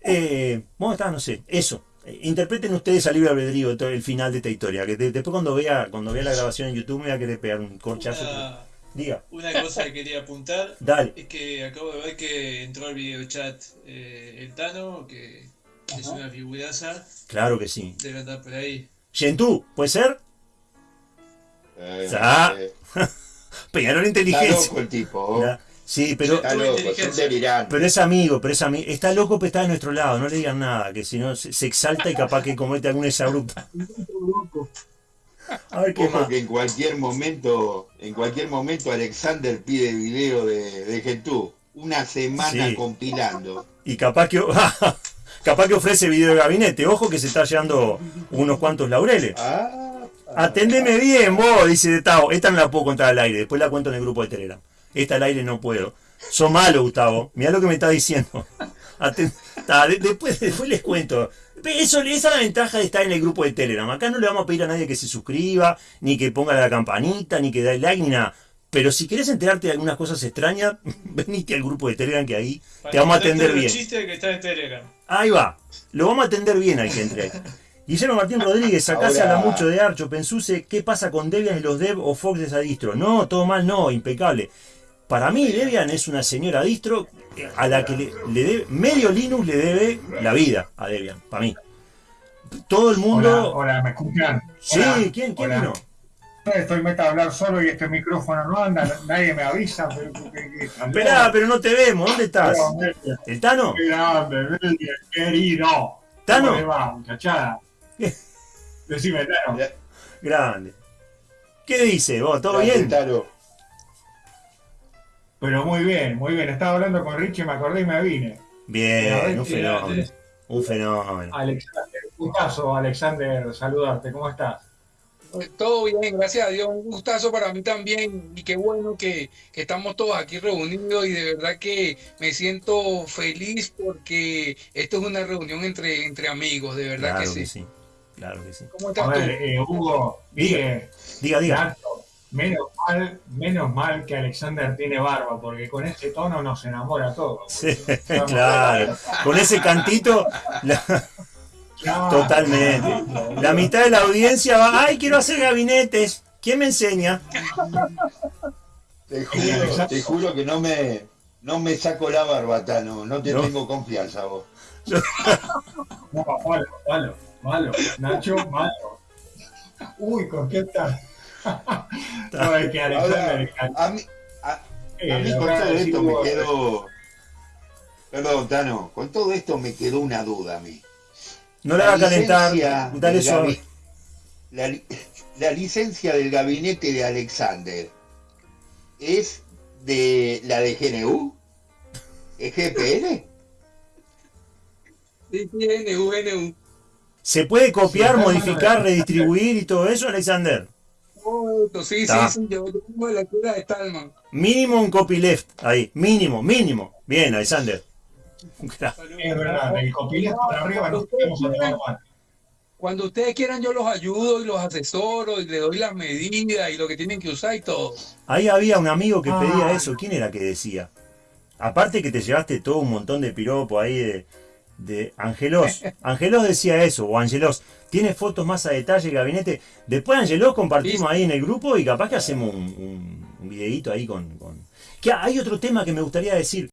Eh, ¿Cómo está? No sé. Eso. Eh, Interpreten ustedes al libre albedrío el final de esta historia. Que de- después cuando vea, cuando vea la grabación en YouTube me va a querer pegar un corchazo. Una, Diga, una cosa que quería apuntar <laughs> dale. es que acabo de ver que entró al video chat eh, el Tano, que es una figuraza, Claro que sí. debe andar por ahí. Gentú, ¿puede ser? Eh, eh, <laughs> Peñarol está inteligencia. loco el tipo. Ya. Sí, pero, Está loco, pero es amigo, pero es amigo. Está loco, pero está de nuestro lado. No le digan nada, que si no se, se exalta y capaz que comete alguna exabrupta. <laughs> A ver qué Ojo más. que en cualquier momento, en cualquier momento Alexander pide video de, de Gentú. Una semana Sí. compilando. Y capaz que, <laughs> capaz que ofrece video de gabinete. Ojo que se está llevando unos cuantos laureles. Ah, Atendeme bien, vos, dice de Tavo. Esta no la puedo contar al aire, después la cuento en el grupo de Telegram. Esta al aire no puedo. Son malo, Gustavo. Mirá lo que me está diciendo. <laughs> Aten- ta, de- después, después les cuento. Eso, esa es la ventaja de estar en el grupo de Telegram. Acá no le vamos a pedir a nadie que se suscriba, ni que ponga la campanita, ni que dé like, ni nada. Pero si querés enterarte de algunas cosas extrañas, <laughs> venite al grupo de Telegram que ahí Para te vamos a atender bien. chistes que está en Telegram. Ahí va. Lo vamos a atender bien al que entre ahí. <laughs> Guillermo Martín Rodríguez, sacase Ahora- a la mucho de Archo, Pensuse, ¿qué pasa con Debian y los Dev o Fox de esa distro? No, todo mal, no, impecable. Para mí Debian es una señora distro a la que le, le debe, medio Linux le debe la vida a Debian, para mí. Todo el mundo... hola, ¿me escuchan? Sí, Hola, ¿quién, quién hola. vino? Estoy meta a hablar solo y este micrófono no anda, nadie me avisa. Pero, Esperá, pero no te vemos, ¿dónde estás? Pero, ¿El Tano? grande, querido. ¿Tano? ¿Cómo va, muchachada? <laughs> Decime, Tano. Grande. ¿Qué dice vos? ¿Todo Grande, bien? Pero muy bien, muy bien. Estaba hablando con Richie, me acordé y me vine. Bien, un fenómeno. Un fenómeno. Alexander, un caso, Alexander, saludarte. ¿Cómo estás? Todo bien, gracias a Dios. Un gustazo para mí también. Y qué bueno que, que estamos todos aquí reunidos. Y de verdad que me siento feliz porque esto es una reunión entre, entre amigos, de verdad Claro que que sí. sí. Claro que sí. ¿Cómo A estás tú? ver, eh, Hugo, Diga, diga. Nacho, menos mal, menos mal que Alexander tiene barba, porque con ese tono nos enamora a todos. Sí, <laughs> claro. Con ese cantito, la- Claro. totalmente. La mitad de la audiencia va, ay, quiero hacer gabinetes. ¿Quién me enseña? Te juro, te juro que no me, no me saco la barba, no, no te No. tengo confianza vos. No, malo, malo, malo. Nacho, malo. Uy, ¿con qué tal? No, es que Alexander. A mí, a, a mí con todo esto me quedó... Perdón, Tano, con todo esto me quedó una duda a mí. No la haga licencia calentar. Dale suave. La, <laughs> la licencia del gabinete de Alexander es de la de GNU, es GPL. Sí, sí, NU, NU. ¿Se puede copiar, Sí, modificar, redistribuir y todo eso, Alexander? Sí, sí, Está. sí. Yo, de la escuela de Stallman. Mínimo un copyleft. Ahí. Mínimo, mínimo. Bien, Alexander. Es verdad, el copilete para arriba no. Cuando ustedes quieran, yo los ayudo y los asesoro y les doy las medidas y lo que tienen que usar y todo. Ahí había un amigo que pedía Ah. eso. ¿Quién era que decía? Aparte que te llevaste todo un montón de piropo ahí de, de Angelos. <laughs> Angelos decía eso, o Angelos. Tiene fotos más a detalle el gabinete. Después Angelos compartimos ahí en el grupo y capaz que hacemos un, un, un videíto ahí con... con... Que hay otro tema que me gustaría decir.